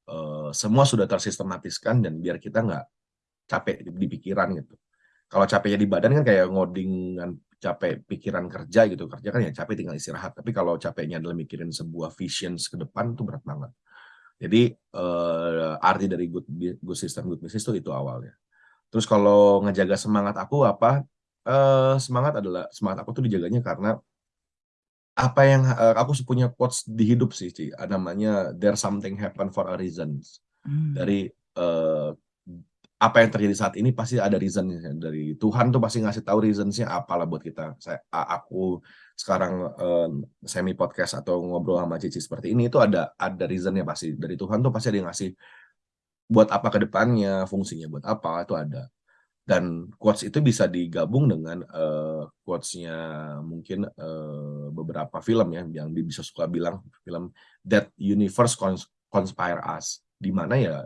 uh, semua sudah tersistematiskan dan biar kita nggak capek di, di pikiran gitu. Kalau capeknya di badan kan kayak ngoding dan capek pikiran kerja gitu, kerja kan ya capek tinggal istirahat. Tapi kalau capeknya adalah mikirin sebuah visions ke depan itu berat banget. Jadi uh, arti dari good, good system, good business itu itu awalnya. Terus kalau ngejaga semangat aku apa? Uh, semangat adalah semangat aku tuh dijaganya karena apa yang uh, aku punya quotes di hidup sih, Ci. namanya there something happen for a reason. Hmm. Dari uh, apa yang terjadi saat ini pasti ada reasonnya dari Tuhan tuh pasti ngasih tahu reasonsnya apalah buat kita. Saya aku sekarang uh, semi podcast atau ngobrol sama Cici seperti ini itu ada ada reasonnya pasti dari Tuhan tuh pasti ada yang ngasih buat apa ke depannya, fungsinya buat apa, itu ada. Dan quotes itu bisa digabung dengan uh, quotes-nya mungkin uh, beberapa film ya, yang bisa suka bilang film That Universe Conspire Us. di mana ya,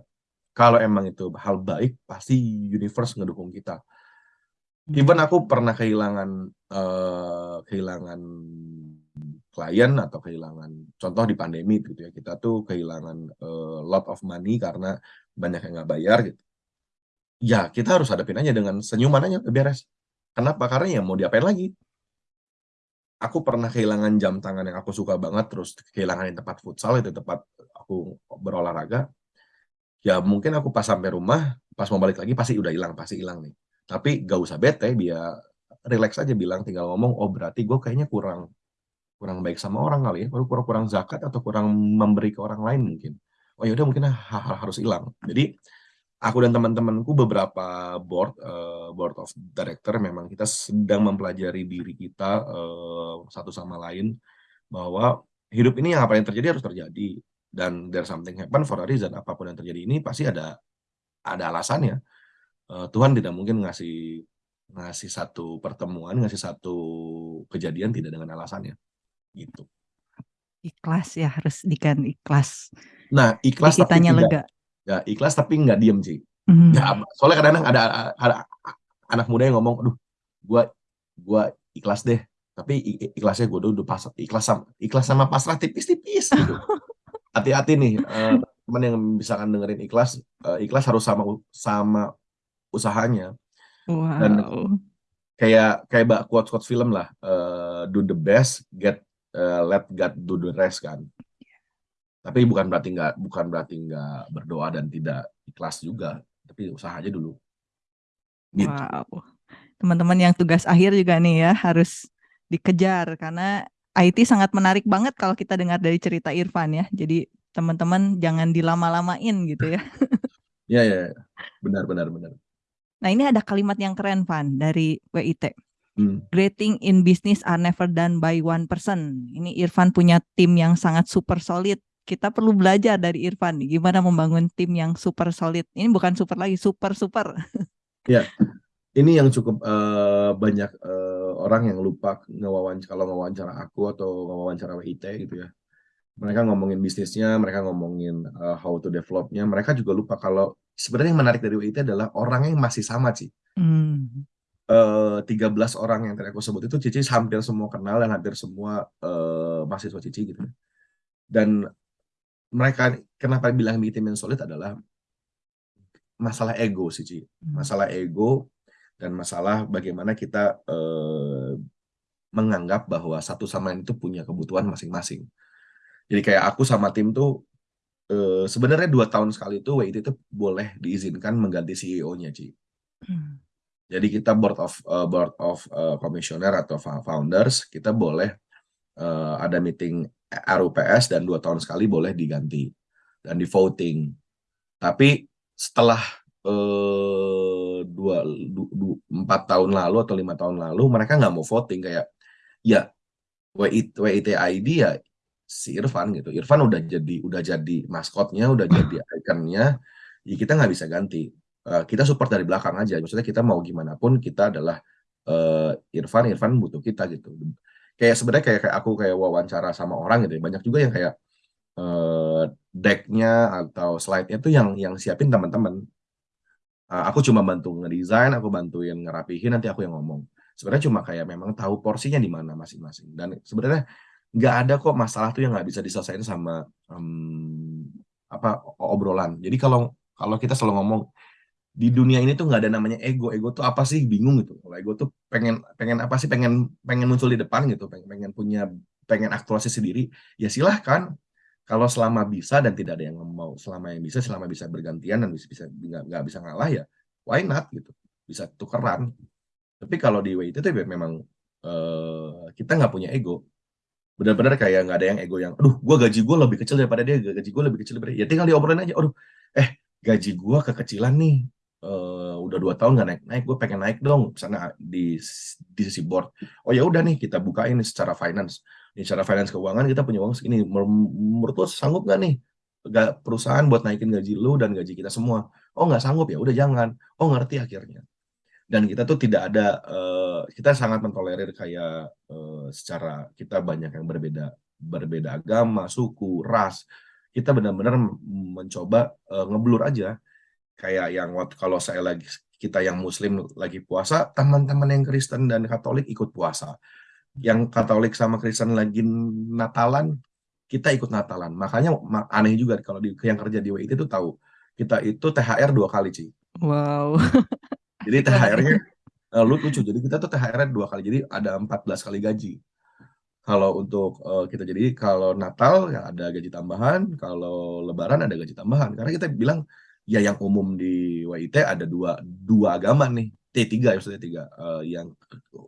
kalau emang itu hal baik, pasti universe ngedukung kita. Even aku pernah kehilangan uh, kehilangan klien atau kehilangan contoh di pandemi gitu ya kita tuh kehilangan uh, lot of money karena banyak yang nggak bayar gitu. Ya kita harus hadapin aja dengan senyuman aja beres. Kenapa? Karena ya mau diapain lagi? Aku pernah kehilangan jam tangan yang aku suka banget terus kehilangan di tempat futsal itu tempat aku berolahraga ya mungkin aku pas sampai rumah pas mau balik lagi pasti udah hilang pasti hilang nih tapi gak usah bete biar relax aja bilang tinggal ngomong oh berarti gue kayaknya kurang kurang baik sama orang kali ya, kurang kurang zakat atau kurang memberi ke orang lain mungkin. Oh yaudah mungkin hal-hal harus hilang. Jadi aku dan teman-temanku beberapa board uh, board of director memang kita sedang mempelajari diri kita uh, satu sama lain bahwa hidup ini yang apa yang terjadi harus terjadi dan there's something happen for a reason apa pun yang terjadi ini pasti ada ada alasannya. Uh, Tuhan tidak mungkin ngasih ngasih satu pertemuan, ngasih satu kejadian tidak dengan alasannya gitu. Ikhlas ya harus dikan ikhlas. Nah ikhlas Jadi tapi lega. Tidak, ya ikhlas tapi nggak diem sih. Mm. Ya, soalnya kadang-kadang ada, ada anak muda yang ngomong, aduh, gua gua ikhlas deh. Tapi ikhlasnya gue udah pas ikhlas sama ikhlas sama pasrah tipis-tipis gitu. [laughs] Hati-hati nih uh, teman yang misalkan dengerin ikhlas, uh, ikhlas harus sama sama usahanya. Wow. Dan kayak kayak quotes quotes film lah, uh, do the best, get uh, let God do the rest kan. Tapi bukan berarti nggak bukan berarti nggak berdoa dan tidak ikhlas juga, tapi usaha aja dulu. Gitu. Wow. Teman-teman yang tugas akhir juga nih ya harus dikejar karena IT sangat menarik banget kalau kita dengar dari cerita Irfan ya. Jadi teman-teman jangan dilama-lamain gitu ya. Iya [laughs] ya, benar benar benar. Nah ini ada kalimat yang keren Van dari WIT. Hmm. Great thing in business are never done by one person. Ini Irfan punya tim yang sangat super solid. Kita perlu belajar dari Irfan nih, gimana membangun tim yang super solid. Ini bukan super lagi, super super. Ya, [laughs] ini yang cukup uh, banyak uh, orang yang lupa ngewawancara kalau ngewawancara aku atau ngewawancara WIT gitu ya. Mereka ngomongin bisnisnya, mereka ngomongin uh, how to developnya. Mereka juga lupa kalau sebenarnya yang menarik dari WIT adalah orangnya yang masih sama sih. Hmm. Uh, 13 orang yang tadi aku sebut itu Cici hampir semua kenal dan hampir semua uh, mahasiswa Cici gitu. Dan mereka kenapa bilang tim yang solid adalah masalah ego sih Ci. Masalah ego dan masalah bagaimana kita uh, menganggap bahwa satu sama lain itu punya kebutuhan masing-masing. Jadi kayak aku sama tim tuh uh, sebenarnya dua tahun sekali itu WIT itu boleh diizinkan mengganti CEO-nya, Ci. Hmm. Jadi kita board of uh, board of uh, commissioner atau founders kita boleh uh, ada meeting RUPS dan dua tahun sekali boleh diganti dan di voting. Tapi setelah uh, dua, du, empat tahun lalu atau lima tahun lalu mereka nggak mau voting kayak ya WIT, ID ya si Irfan gitu. Irfan udah jadi udah jadi maskotnya, udah jadi [laughs] ikonnya, ya kita nggak bisa ganti. Uh, kita support dari belakang aja. Maksudnya kita mau gimana pun kita adalah uh, Irfan, Irfan butuh kita gitu. Kayak sebenarnya kayak, kayak aku kayak wawancara sama orang gitu. Ya. Banyak juga yang kayak uh, decknya atau slide-nya tuh yang yang siapin teman-teman. Uh, aku cuma bantu ngedesain, aku bantuin ngerapihin, nanti aku yang ngomong. Sebenarnya cuma kayak memang tahu porsinya di mana masing-masing. Dan sebenarnya nggak ada kok masalah tuh yang nggak bisa diselesaikan sama um, apa obrolan. Jadi kalau kalau kita selalu ngomong di dunia ini tuh nggak ada namanya ego. Ego tuh apa sih? Bingung gitu. Kalau ego tuh pengen pengen apa sih? Pengen pengen muncul di depan gitu. Pengen pengen punya pengen aktualisasi sendiri. Ya silahkan. Kalau selama bisa dan tidak ada yang mau selama yang bisa selama bisa bergantian dan bisa bisa nggak bisa ngalah ya why not gitu? Bisa tukeran. Tapi kalau di WIT itu ya memang uh, kita nggak punya ego. Benar-benar kayak nggak ada yang ego yang aduh gue gaji gue lebih kecil daripada dia gaji gue lebih kecil daripada dia. Ya tinggal diobrolin aja aduh eh gaji gue kekecilan nih. Uh, udah dua tahun nggak naik naik gue pengen naik dong. Sana di di sisi board oh ya udah nih kita bukain secara finance ini secara finance keuangan kita punya uang segini. Menurut lo sanggup nggak nih gak perusahaan buat naikin gaji lu dan gaji kita semua? Oh nggak sanggup ya? Udah jangan. Oh ngerti akhirnya. Dan kita tuh tidak ada uh, kita sangat mentolerir kayak uh, secara kita banyak yang berbeda berbeda agama suku ras. Kita benar-benar mencoba uh, ngeblur aja. Kayak yang kalau saya lagi kita yang muslim lagi puasa teman-teman yang Kristen dan Katolik ikut puasa yang Katolik sama Kristen lagi Natalan kita ikut Natalan makanya aneh juga kalau di, yang kerja di WIT itu tahu kita itu THR dua kali sih wow [laughs] Jadi THR-nya eh, lucu. Jadi kita tuh THR-nya dua kali. Jadi ada 14 kali gaji. Kalau untuk uh, kita jadi kalau Natal ya ada gaji tambahan, kalau Lebaran ada gaji tambahan. Karena kita bilang ya yang umum di WIT ada dua dua agama nih, T3 ya maksudnya tiga, uh, yang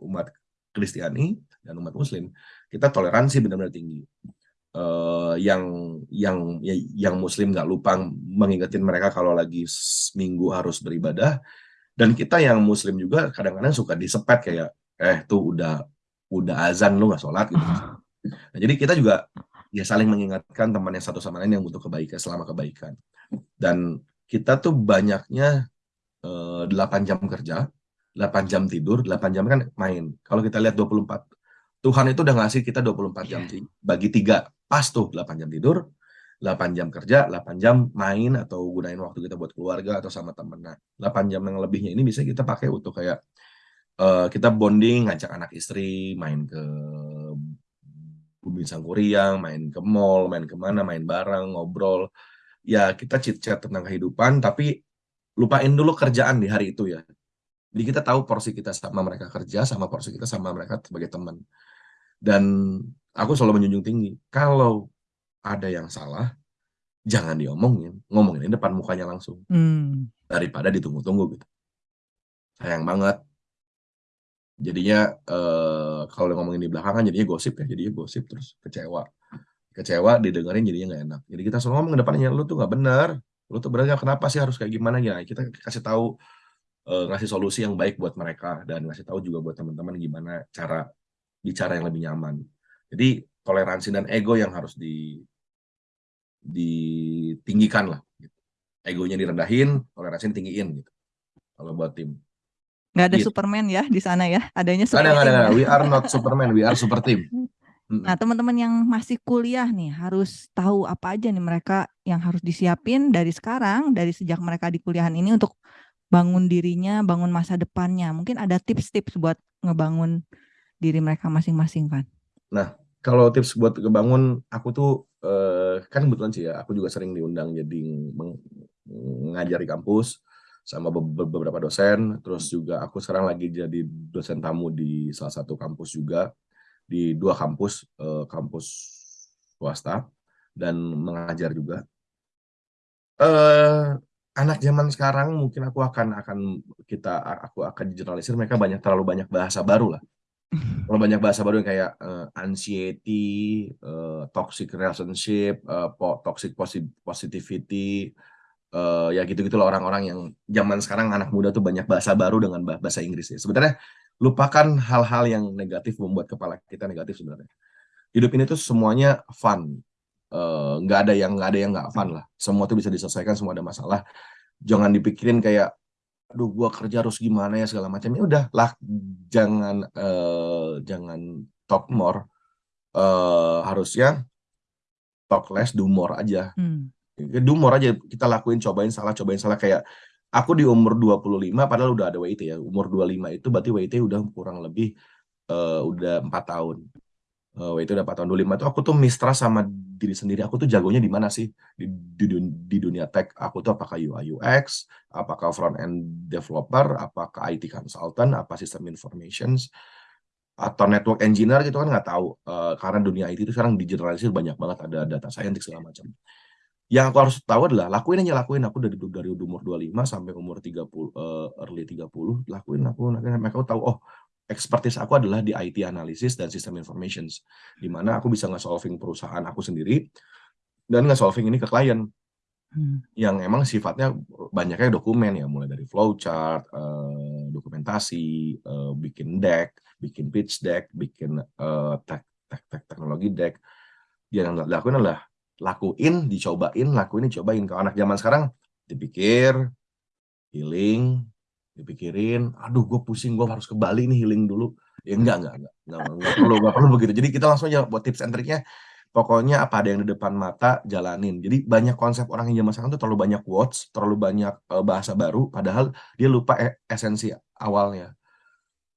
umat Kristiani dan umat Muslim. Kita toleransi benar-benar tinggi. Uh, yang yang ya, yang Muslim nggak lupa mengingetin mereka kalau lagi minggu harus beribadah, dan kita yang muslim juga kadang-kadang suka disepet kayak eh tuh udah udah azan lu nggak sholat gitu nah, jadi kita juga ya saling mengingatkan teman yang satu sama lain yang butuh kebaikan selama kebaikan dan kita tuh banyaknya eh, 8 jam kerja 8 jam tidur 8 jam kan main kalau kita lihat 24 Tuhan itu udah ngasih kita 24 jam yeah. bagi tiga pas tuh 8 jam tidur 8 jam kerja, 8 jam main atau gunain waktu kita buat keluarga atau sama temen. Nah, 8 jam yang lebihnya ini bisa kita pakai untuk kayak uh, kita bonding, ngajak anak istri, main ke Bumi Sangkuriang, main ke mall, main ke mana, main bareng, ngobrol. Ya kita chit-chat tentang kehidupan, tapi lupain dulu kerjaan di hari itu ya. Jadi kita tahu porsi kita sama mereka kerja, sama porsi kita sama mereka sebagai teman. Dan aku selalu menjunjung tinggi, kalau ada yang salah, jangan diomongin, ngomongin di depan mukanya langsung. Hmm. Daripada ditunggu-tunggu gitu. Sayang banget. Jadinya eh, kalau ngomongin di belakangan jadinya gosip ya, jadinya gosip terus kecewa. Kecewa didengerin jadinya nggak enak. Jadi kita selalu ngomong depannya, lu tuh nggak benar. Lu tuh benar kenapa sih harus kayak gimana ya? Kita kasih tahu eh, ngasih solusi yang baik buat mereka dan ngasih tahu juga buat teman-teman gimana cara bicara yang lebih nyaman. Jadi toleransi dan ego yang harus di ditinggikan lah. Gitu. Egonya direndahin, toleransi tinggiin gitu. Kalau buat tim. Nggak ada gitu. Superman ya di sana ya? Adanya super ada, ada, ada. We are not Superman, we are super team. [laughs] Nah, teman-teman yang masih kuliah nih harus tahu apa aja nih mereka yang harus disiapin dari sekarang, dari sejak mereka di kuliahan ini untuk bangun dirinya, bangun masa depannya. Mungkin ada tips-tips buat ngebangun diri mereka masing-masing kan. Nah, kalau tips buat kebangun, aku tuh uh, kan kebetulan sih ya, aku juga sering diundang jadi mengajar di kampus sama beberapa dosen. Terus juga aku sekarang lagi jadi dosen tamu di salah satu kampus juga di dua kampus, uh, kampus swasta dan mengajar juga. uh, anak zaman sekarang mungkin aku akan akan kita aku akan generalisir mereka banyak terlalu banyak bahasa baru lah terlalu banyak bahasa baru yang kayak uh, anxiety, uh, toxic relationship, uh, toxic positivity, uh, ya gitu-gitu loh orang-orang yang zaman sekarang anak muda tuh banyak bahasa baru dengan bahasa Inggris ya. Sebenarnya lupakan hal-hal yang negatif membuat kepala kita negatif sebenarnya. Hidup ini tuh semuanya fun, nggak uh, ada yang nggak ada yang nggak fun lah. Semua tuh bisa diselesaikan, semua ada masalah. Jangan dipikirin kayak aduh gua kerja harus gimana ya segala macam. Ya udah lah jangan uh, jangan talk more. Uh, harusnya talk less do more aja. Hmm. do more aja kita lakuin cobain salah cobain salah. Kayak aku di umur 25 padahal udah ada WIT ya. Umur 25 itu berarti WIT udah kurang lebih uh, udah empat tahun uh, itu udah 4 tahun. 25 itu aku tuh mistrust sama diri sendiri. Aku tuh jagonya di mana sih? Di, di, di dunia tech. Aku tuh apakah UI UX apakah front end developer apakah IT consultant apa sistem informations atau network engineer gitu kan? Nggak tahu. Uh, karena dunia IT itu sekarang digeneralisir banyak banget. Ada data scientist segala macam. Yang aku harus tahu adalah lakuin aja lakuin. Aku dari dari umur 25 sampai umur 30 uh, eh, early 30 lakuin aku lakuin. Mereka tahu oh expertise aku adalah di IT analisis dan sistem informations, di mana aku bisa nge-solving perusahaan aku sendiri dan nge-solving ini ke klien hmm. yang emang sifatnya banyaknya dokumen ya, mulai dari flowchart, uh, dokumentasi, uh, bikin deck, bikin pitch deck, bikin tek, tek, tek, teknologi deck. Yang lakuin adalah lakuin, dicobain, lakuin, dicobain. Kalau anak zaman sekarang dipikir, healing, dipikirin aduh gue pusing gue harus ke Bali nih healing dulu. Ya enggak enggak enggak enggak, enggak perlu enggak perlu begitu. Jadi kita langsung aja buat tips and triknya pokoknya apa ada yang di depan mata jalanin. Jadi banyak konsep orang yang zaman sekarang tuh terlalu banyak words terlalu banyak uh, bahasa baru padahal dia lupa e esensi awalnya.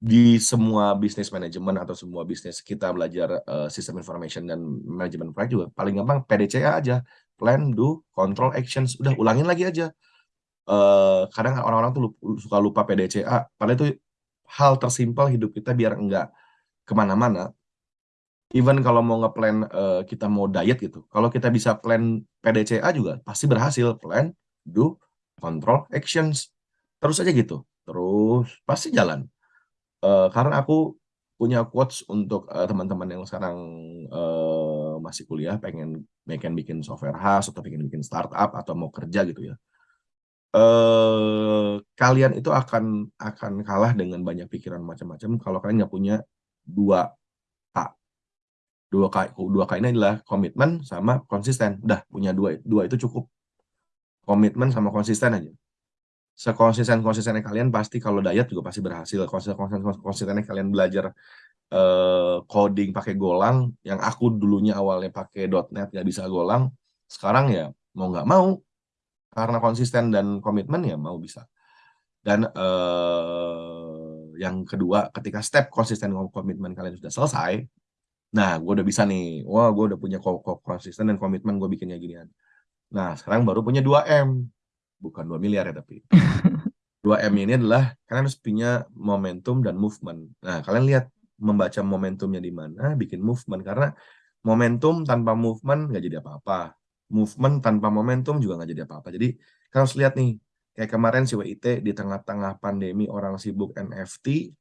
Di semua bisnis manajemen atau semua bisnis kita belajar uh, sistem information dan manajemen proyek juga paling gampang PDCA aja. Plan do control actions. Udah ulangin lagi aja uh, kadang orang-orang tuh suka lupa PDCA padahal itu hal tersimpel hidup kita biar enggak ke mana-mana. Even kalau mau ngeplan uh, kita mau diet gitu. Kalau kita bisa plan PDCA juga pasti berhasil. Plan do control actions. Terus aja gitu. Terus pasti jalan. Uh, karena aku punya quotes untuk teman-teman uh, yang sekarang uh, masih kuliah pengen pengen bikin software house atau pengen bikin startup atau mau kerja gitu ya eh, kalian itu akan akan kalah dengan banyak pikiran macam-macam kalau kalian nggak punya dua K. Dua K, dua K ini adalah komitmen sama konsisten. Udah punya dua, dua itu cukup. Komitmen sama konsisten aja. Sekonsisten konsistennya kalian pasti kalau diet juga pasti berhasil. Konsisten konsistennya kalian belajar eh, coding pakai Golang, yang aku dulunya awalnya pakai .NET nggak bisa Golang, sekarang ya mau nggak mau karena konsisten dan komitmen ya mau bisa. Dan uh, yang kedua ketika step konsisten dan komitmen kalian sudah selesai nah gue udah bisa nih. Wah gue udah punya konsisten dan komitmen gue bikinnya ginian. Nah sekarang baru punya 2M bukan 2 miliar ya tapi. [laughs] 2M ini adalah kalian harus punya momentum dan movement. Nah kalian lihat membaca momentumnya di mana bikin movement. Karena momentum tanpa movement nggak jadi apa-apa movement tanpa momentum juga nggak jadi apa-apa. Jadi kita harus lihat nih, kayak kemarin si WIT di tengah-tengah pandemi orang sibuk NFT,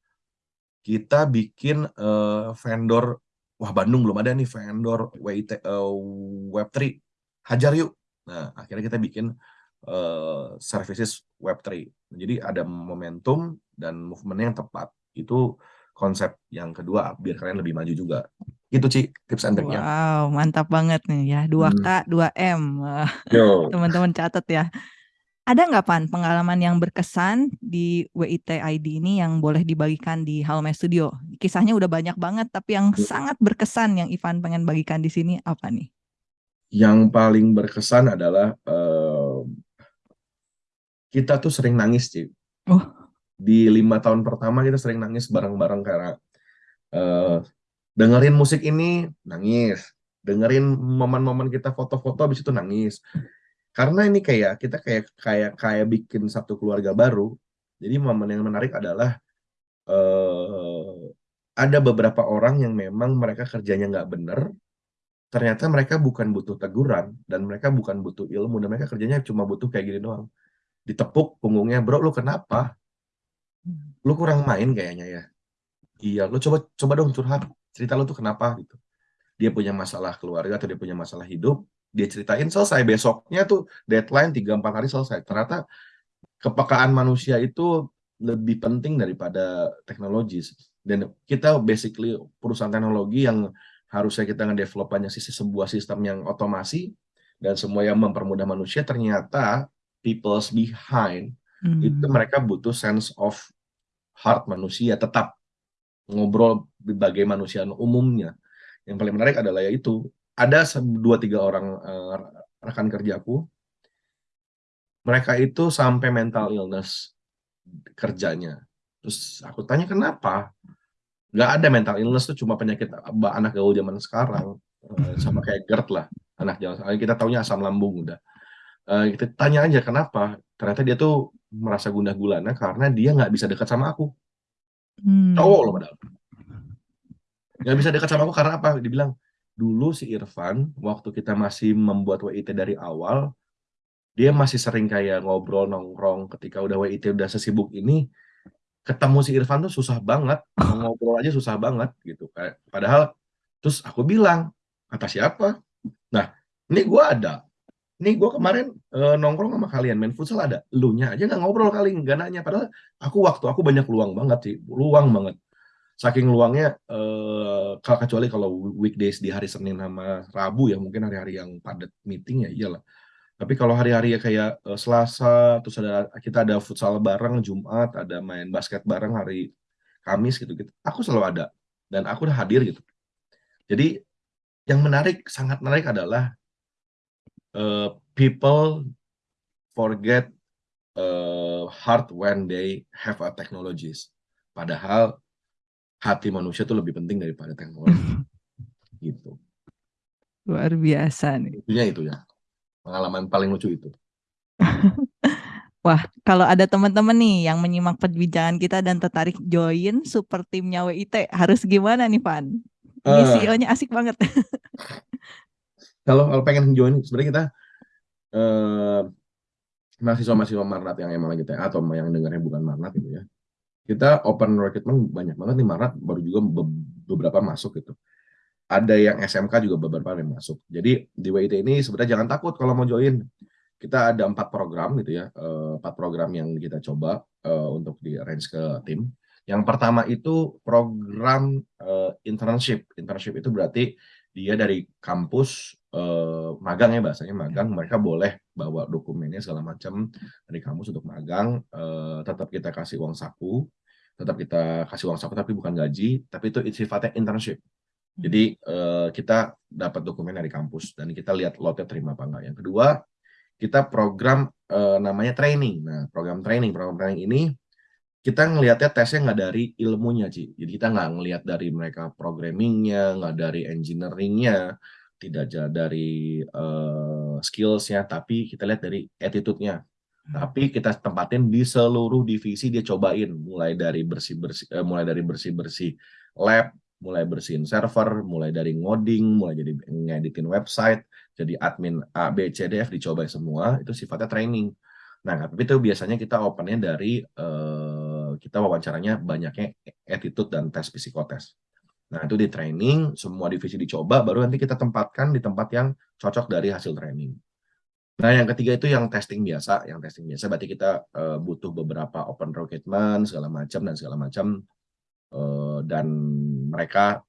kita bikin uh, vendor, wah Bandung belum ada nih vendor WIT uh, eh, Web3, hajar yuk. Nah akhirnya kita bikin uh, services Web3. Jadi ada momentum dan movement yang tepat. Itu konsep yang kedua biar kalian lebih maju juga. Itu Ci, tips and triknya. Wow, mantap banget nih ya. 2K, hmm. 2M. [laughs] Teman-teman catat ya. Ada nggak Pan pengalaman yang berkesan di WIT ID ini yang boleh dibagikan di Halme Studio? Kisahnya udah banyak banget, tapi yang hmm. sangat berkesan yang Ivan pengen bagikan di sini apa nih? Yang paling berkesan adalah uh, kita tuh sering nangis, Ci. Oh. Di lima tahun pertama kita sering nangis bareng-bareng karena uh, dengerin musik ini nangis. Dengerin momen-momen kita foto-foto habis itu nangis. Karena ini kayak kita kayak kayak kayak bikin satu keluarga baru. Jadi momen yang menarik adalah uh, ada beberapa orang yang memang mereka kerjanya nggak bener. Ternyata mereka bukan butuh teguran dan mereka bukan butuh ilmu dan mereka kerjanya cuma butuh kayak gini doang. Ditepuk punggungnya bro lu kenapa lu kurang main kayaknya ya. Iya lu coba coba dong curhat. Cerita lu tuh kenapa gitu. Dia punya masalah keluarga atau dia punya masalah hidup dia ceritain selesai. Besoknya tuh deadline 3-4 hari selesai. Ternyata kepekaan manusia itu lebih penting daripada teknologi. Dan kita basically perusahaan teknologi yang harusnya kita ngedevelop banyak sisi sebuah sistem yang otomasi dan semua yang mempermudah manusia ternyata people's behind hmm. itu mereka butuh sense of heart manusia tetap ngobrol sebagai manusia umumnya. Yang paling menarik adalah yaitu ada dua tiga orang uh, rekan kerjaku mereka itu sampai mental illness kerjanya. Terus aku tanya kenapa? Nggak ada mental illness tuh cuma penyakit anak gaul zaman sekarang uh, sama kayak GERD lah anak zaman kita taunya asam lambung udah. Uh, kita tanya aja kenapa? Ternyata dia tuh merasa gundah gulana karena dia nggak bisa dekat sama aku. Hmm. cowok loh padahal. Nggak bisa dekat sama aku karena apa? Dibilang dulu si Irfan waktu kita masih membuat WIT dari awal dia masih sering kayak ngobrol nongkrong. Ketika udah WIT udah sesibuk ini ketemu si Irfan tuh susah banget. Ngobrol aja susah banget gitu padahal terus aku bilang kata siapa? Nah ini gue ada ini gue kemarin e, nongkrong sama kalian main futsal ada. Lu nya aja nggak ngobrol kali nggak nanya. Padahal aku waktu aku banyak luang banget sih luang banget. Saking luangnya eh, kecuali kalau weekdays di hari Senin sama Rabu ya mungkin hari-hari yang padat meeting ya iyalah. Tapi kalau hari-hari ya kayak uh, Selasa terus ada kita ada futsal bareng Jumat ada main basket bareng hari Kamis gitu gitu aku selalu ada. Dan aku udah hadir gitu. Jadi yang menarik sangat menarik adalah uh, people forget uh, hard when they have a technologies padahal hati manusia itu lebih penting daripada teknologi. [laughs] gitu. Luar biasa nih. Itunya itu ya. Pengalaman paling lucu itu. [laughs] Wah, kalau ada teman-teman nih yang menyimak perbincangan kita dan tertarik join super timnya WIT, harus gimana nih, Van? Ini uh, CEO-nya asik banget. [laughs] kalau, kalau pengen join, sebenarnya kita uh, mahasiswa-mahasiswa Marnat yang emang lagi TA atau yang dengarnya bukan Marnat gitu ya. Kita open recruitment banyak banget nih Maret baru juga beberapa masuk gitu. Ada yang SMK juga beberapa yang masuk. Jadi di WIT ini sebenarnya jangan takut kalau mau join. Kita ada empat program gitu ya eh, empat program yang kita coba uh, untuk di arrange ke tim. Yang pertama itu program uh, internship. Internship itu berarti dia dari kampus uh, magang ya bahasanya magang mereka boleh bawa dokumennya segala macam dari kampus untuk magang uh, tetap kita kasih uang saku tetap kita kasih uang saku tapi bukan gaji, tapi itu sifatnya internship. Hmm. Jadi uh, kita dapat dokumen dari kampus dan kita lihat lotnya terima apa enggak. Yang kedua, kita program uh, namanya training. Nah, program training, program training ini kita ngelihatnya tesnya nggak dari ilmunya, Ci. Jadi kita nggak ngelihat dari mereka programmingnya, nggak dari engineeringnya, tidak dari uh, skillsnya, tapi kita lihat dari attitude-nya. Tapi kita tempatin di seluruh divisi dia cobain mulai dari bersih-bersih eh, mulai dari bersih-bersih lab, mulai bersihin server, mulai dari ngoding, mulai jadi ngeditin website, jadi admin A B C D F dicoba semua, itu sifatnya training. Nah, tapi itu biasanya kita opennya dari uh, kita wawancaranya banyaknya attitude dan tes psikotes. Nah, itu di training, semua divisi dicoba, baru nanti kita tempatkan di tempat yang cocok dari hasil training. Nah, yang ketiga itu yang testing biasa. Yang testing biasa berarti kita uh, butuh beberapa open recruitment segala macam dan segala macam uh, dan mereka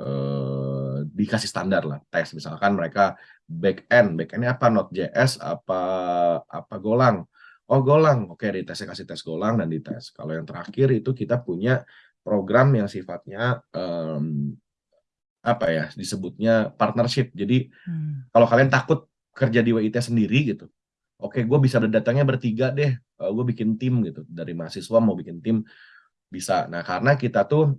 uh, dikasih standar lah tes. Misalkan mereka back end, back endnya apa Node.js, apa apa Golang. Oh Golang, oke di tesnya kasih tes Golang dan dites. Kalau yang terakhir itu kita punya program yang sifatnya um, apa ya disebutnya partnership. Jadi hmm. kalau kalian takut kerja di WIT sendiri gitu oke gue bisa datangnya bertiga deh uh, eh, gue bikin tim gitu dari mahasiswa mau bikin tim bisa nah karena kita tuh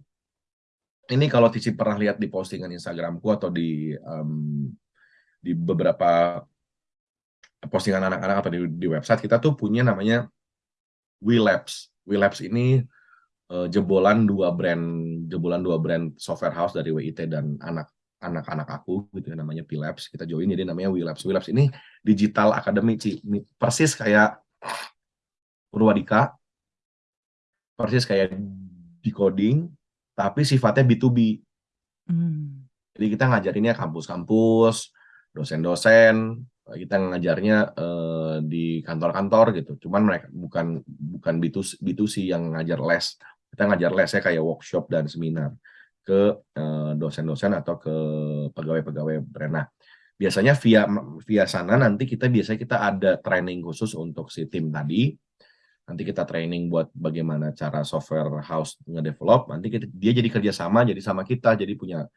ini kalau Cici pernah lihat di postingan Instagramku atau di um, di beberapa postingan anak-anak apa di, di website kita tuh punya namanya WeLabs. WeLabs ini uh, jebolan dua brand jebolan dua brand software house dari WIT dan anak anak-anak aku gitu ya namanya Pilabs kita join jadi namanya Wilabs Wilabs ini digital academy Ci. Ini persis kayak Purwadika persis kayak decoding tapi sifatnya B2B Hmm. jadi kita ngajarinnya kampus-kampus dosen-dosen kita ngajarnya eh, di kantor-kantor gitu cuman mereka bukan bukan B2C, B2C yang ngajar les kita ngajar lesnya kayak workshop dan seminar ke eh, dosen-dosen atau ke pegawai-pegawai brand. Nah, biasanya via via sana nanti kita biasanya kita ada training khusus untuk si tim tadi. Nanti kita training buat bagaimana cara software house ngedevelop. Nanti kita, dia jadi kerjasama, jadi sama kita, jadi punya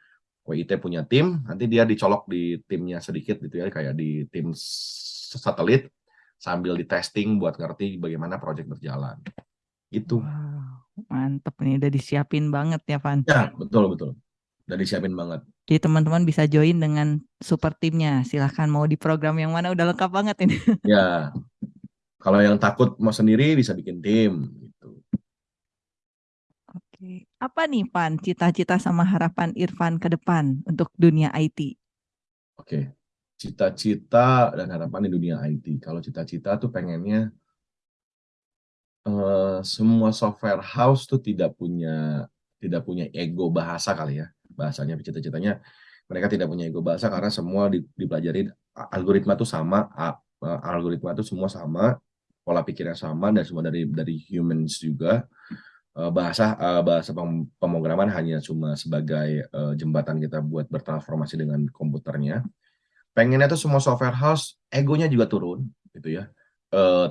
WIT punya tim. Nanti dia dicolok di timnya sedikit gitu ya, kayak di tim satelit sambil di testing buat ngerti bagaimana project berjalan. Itu. Wow, mantep nih udah disiapin banget ya Van. Ya, betul betul. Udah disiapin banget. Jadi teman-teman bisa join dengan super timnya. Silahkan mau di program yang mana udah lengkap banget ini. [laughs] Ya. Kalau yang takut mau sendiri bisa bikin tim gitu. Oke. Apa nih Van cita-cita sama harapan Irfan ke depan untuk dunia IT? Oke. Cita-cita dan harapan di dunia IT. Kalau cita-cita tuh pengennya uh, semua software house tuh tidak punya tidak punya ego bahasa kali ya bahasanya cita-citanya mereka tidak punya ego bahasa karena semua dipelajari algoritma tuh sama algoritma itu semua sama pola pikirnya sama dan semua dari dari humans juga bahasa bahasa pemrograman hanya cuma sebagai jembatan kita buat bertransformasi dengan komputernya pengennya tuh semua software house egonya juga turun gitu ya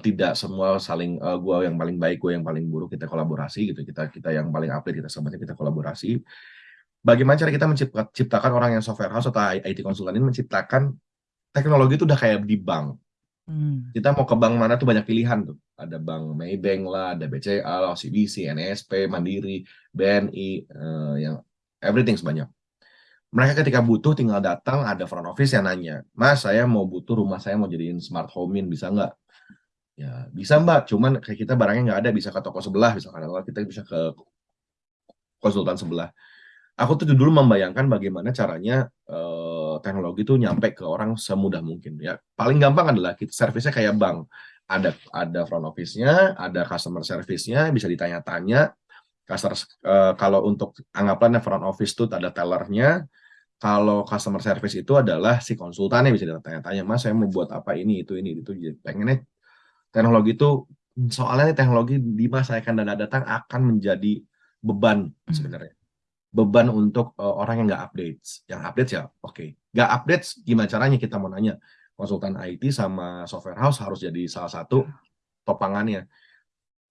tidak semua saling gua yang paling baik, gua yang paling buruk kita kolaborasi gitu. Kita kita yang paling update kita semuanya kita kolaborasi. Bagaimana cara kita menciptakan orang yang software house atau IT konsultan ini menciptakan teknologi itu udah kayak di bank. Hmm. Kita mau ke bank mana tuh banyak pilihan tuh. Ada bank Maybank lah, ada BCA, OCBC, NSP, Mandiri, BNI, uh, yang everything sebanyak. Mereka ketika butuh tinggal datang ada front office yang nanya, Mas saya mau butuh rumah saya mau jadiin smart home in bisa nggak? Ya, bisa Mbak, cuman kayak kita barangnya nggak ada, bisa ke toko sebelah, misalkan, atau kita bisa ke konsultan sebelah. Aku tuh dulu membayangkan bagaimana caranya uh, teknologi itu nyampe ke orang semudah mungkin. Ya, paling gampang adalah kita servisnya kayak bank. Ada ada front office-nya, ada customer service-nya, bisa ditanya-tanya. Customer uh, kalau untuk anggapannya front office itu ada tellernya, kalau customer service itu adalah si konsultannya bisa ditanya-tanya, Mas saya mau buat apa ini, itu, ini, itu. Pengennya teknologi itu soalnya teknologi di masa yang akan datang akan menjadi beban hmm. sebenarnya beban untuk uh, orang yang nggak update yang update ya oke okay. Nggak update gimana caranya? Kita mau nanya. Konsultan IT sama software house harus jadi salah satu topangannya.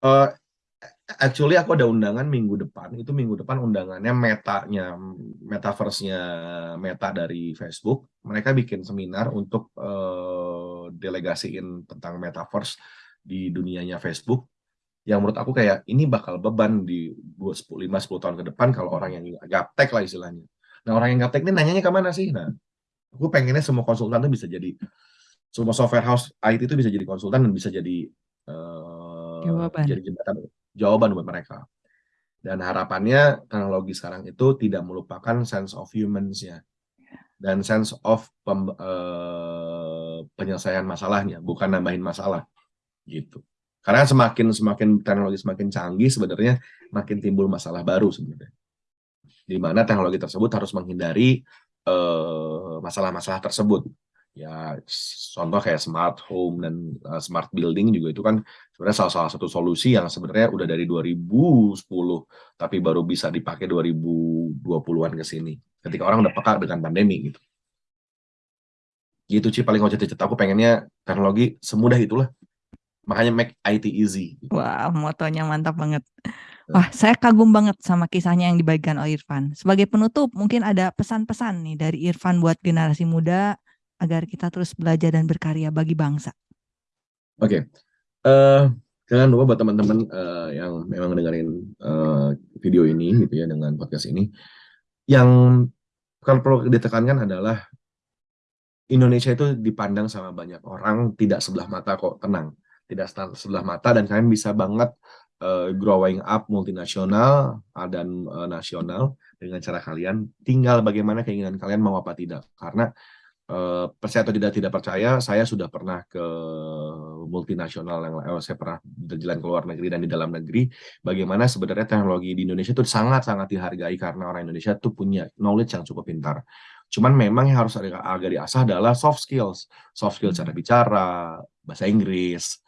Uh, actually aku ada undangan minggu depan. Itu minggu depan undangannya metanya metaverse-nya meta dari Facebook. Mereka bikin seminar untuk uh, delegasiin tentang metaverse di dunianya Facebook. Yang menurut aku kayak ini bakal beban di 5-10 tahun ke depan kalau orang yang gaptek lah istilahnya. Nah orang yang gaptek ini nanyanya ke mana sih? Nah aku pengennya semua konsultan itu bisa jadi semua software house IT itu bisa jadi konsultan dan bisa jadi uh, jawaban. jadi jembatan jawaban buat mereka. Dan harapannya teknologi sekarang itu tidak melupakan sense of humans-nya dan sense of pem, uh, penyelesaian masalahnya, bukan nambahin masalah gitu. Karena semakin semakin teknologi semakin canggih sebenarnya makin timbul masalah baru sebenarnya. Di mana teknologi tersebut harus menghindari masalah-masalah uh, tersebut. Ya contoh kayak smart home dan uh, smart building juga itu kan sebenarnya salah, salah satu solusi yang sebenarnya udah dari 2010 tapi baru bisa dipakai 2020-an ke sini. Ketika orang udah peka dengan pandemi gitu gitu sih paling wajah cerita aku pengennya teknologi semudah itulah Makanya make IT easy. Wah, motonya mantap banget. Wah, saya kagum banget sama kisahnya yang dibagikan oleh Irfan. Sebagai penutup, mungkin ada pesan-pesan nih dari Irfan buat generasi muda agar kita terus belajar dan berkarya bagi bangsa. Oke, okay. uh, eh, jangan lupa buat teman-teman uh, yang memang dengerin uh, video ini gitu ya dengan podcast ini, yang kalau perlu ditekankan adalah Indonesia itu dipandang sama banyak orang tidak sebelah mata kok tenang tidak sebelah mata dan kalian bisa banget uh, growing up multinasional dan uh, nasional dengan cara kalian. Tinggal bagaimana keinginan kalian mau apa tidak. Karena Uh, percaya atau tidak tidak percaya, saya sudah pernah ke multinasional yang eh, saya pernah berjalan ke luar negeri dan di dalam negeri. Bagaimana sebenarnya teknologi di Indonesia itu sangat-sangat dihargai karena orang Indonesia itu punya knowledge yang cukup pintar. Cuman memang yang harus agak, agak diasah adalah soft skills, soft skills cara bicara, bahasa Inggris,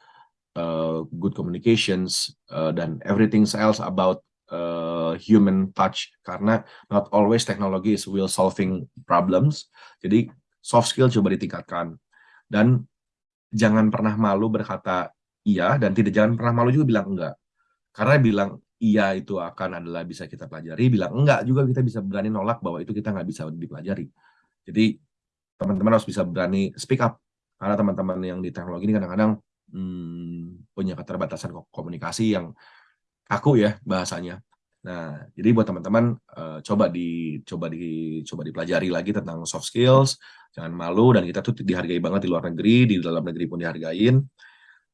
uh, good communications, uh, dan everything else about uh, human touch. Karena not always technology is will solving problems. Jadi soft skill coba ditingkatkan. Dan jangan pernah malu berkata iya dan tidak jangan pernah malu juga bilang enggak. Karena bilang iya itu akan adalah bisa kita pelajari bilang enggak juga kita bisa berani nolak bahwa itu kita nggak bisa dipelajari. Jadi teman-teman harus bisa berani speak up. Karena teman-teman yang di teknologi ini kadang-kadang hmm, punya keterbatasan komunikasi yang kaku ya bahasanya Nah, jadi buat teman-teman uh, coba di coba di coba dipelajari lagi tentang soft skills, jangan malu dan kita tuh dihargai banget di luar negeri, di dalam negeri pun dihargain.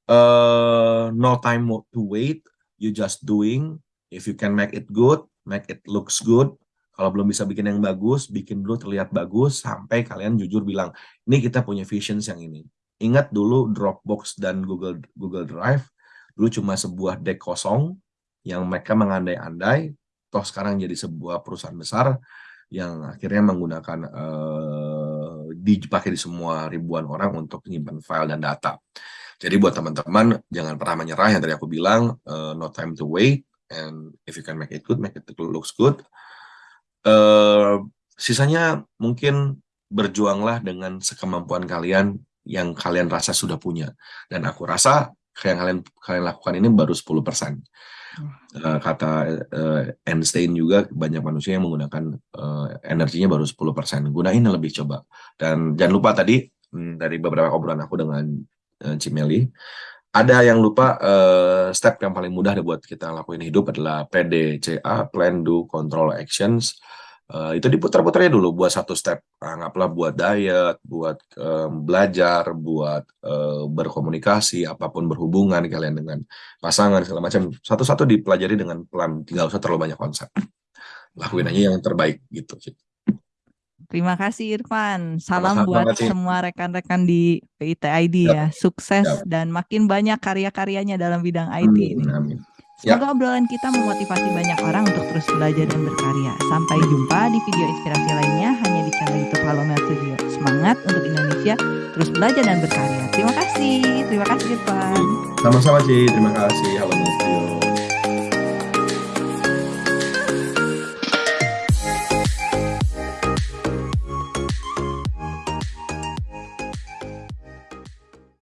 Uh, no time to wait, you just doing. If you can make it good, make it looks good. Kalau belum bisa bikin yang bagus, bikin dulu terlihat bagus sampai kalian jujur bilang, ini kita punya visions yang ini. Ingat dulu Dropbox dan Google Google Drive dulu cuma sebuah deck kosong yang mereka mengandai-andai, toh sekarang jadi sebuah perusahaan besar yang akhirnya menggunakan uh, dipakai di semua ribuan orang untuk menyimpan file dan data. Jadi buat teman-teman jangan pernah menyerah yang tadi aku bilang uh, no time to wait and if you can make it good make it looks good. Uh, sisanya mungkin berjuanglah dengan sekemampuan kalian yang kalian rasa sudah punya dan aku rasa yang kalian kalian lakukan ini baru 10% uh, kata uh, Einstein juga banyak manusia yang menggunakan uh, energinya baru 10%. Gunain lebih coba. Dan jangan lupa tadi hmm, dari beberapa obrolan aku dengan uh, Cimeli, ada yang lupa uh, step yang paling mudah buat kita lakuin hidup adalah PDCA, Plan, Do, Control, Actions. Uh, itu diputar-putarnya dulu buat satu step anggaplah buat diet buat um, belajar buat uh, berkomunikasi apa pun berhubungan kalian dengan pasangan segala macam satu-satu dipelajari dengan pelan tinggal usah terlalu banyak konsep lakuin aja yang terbaik gitu sih Terima kasih Irfan. Salam Sama buat kasih. semua rekan-rekan di PITID ya. Sukses Yap. dan makin banyak karya-karyanya dalam bidang IT amin, ini. Amin. Ya. Semoga ya. obrolan kita memotivasi banyak orang untuk terus belajar dan berkarya. Sampai jumpa di video inspirasi lainnya hanya di channel YouTube Halo Mel Studio. Semangat untuk Indonesia, terus belajar dan berkarya. Terima kasih. Terima kasih, Irfan. Sama-sama, sih. Terima kasih. Halo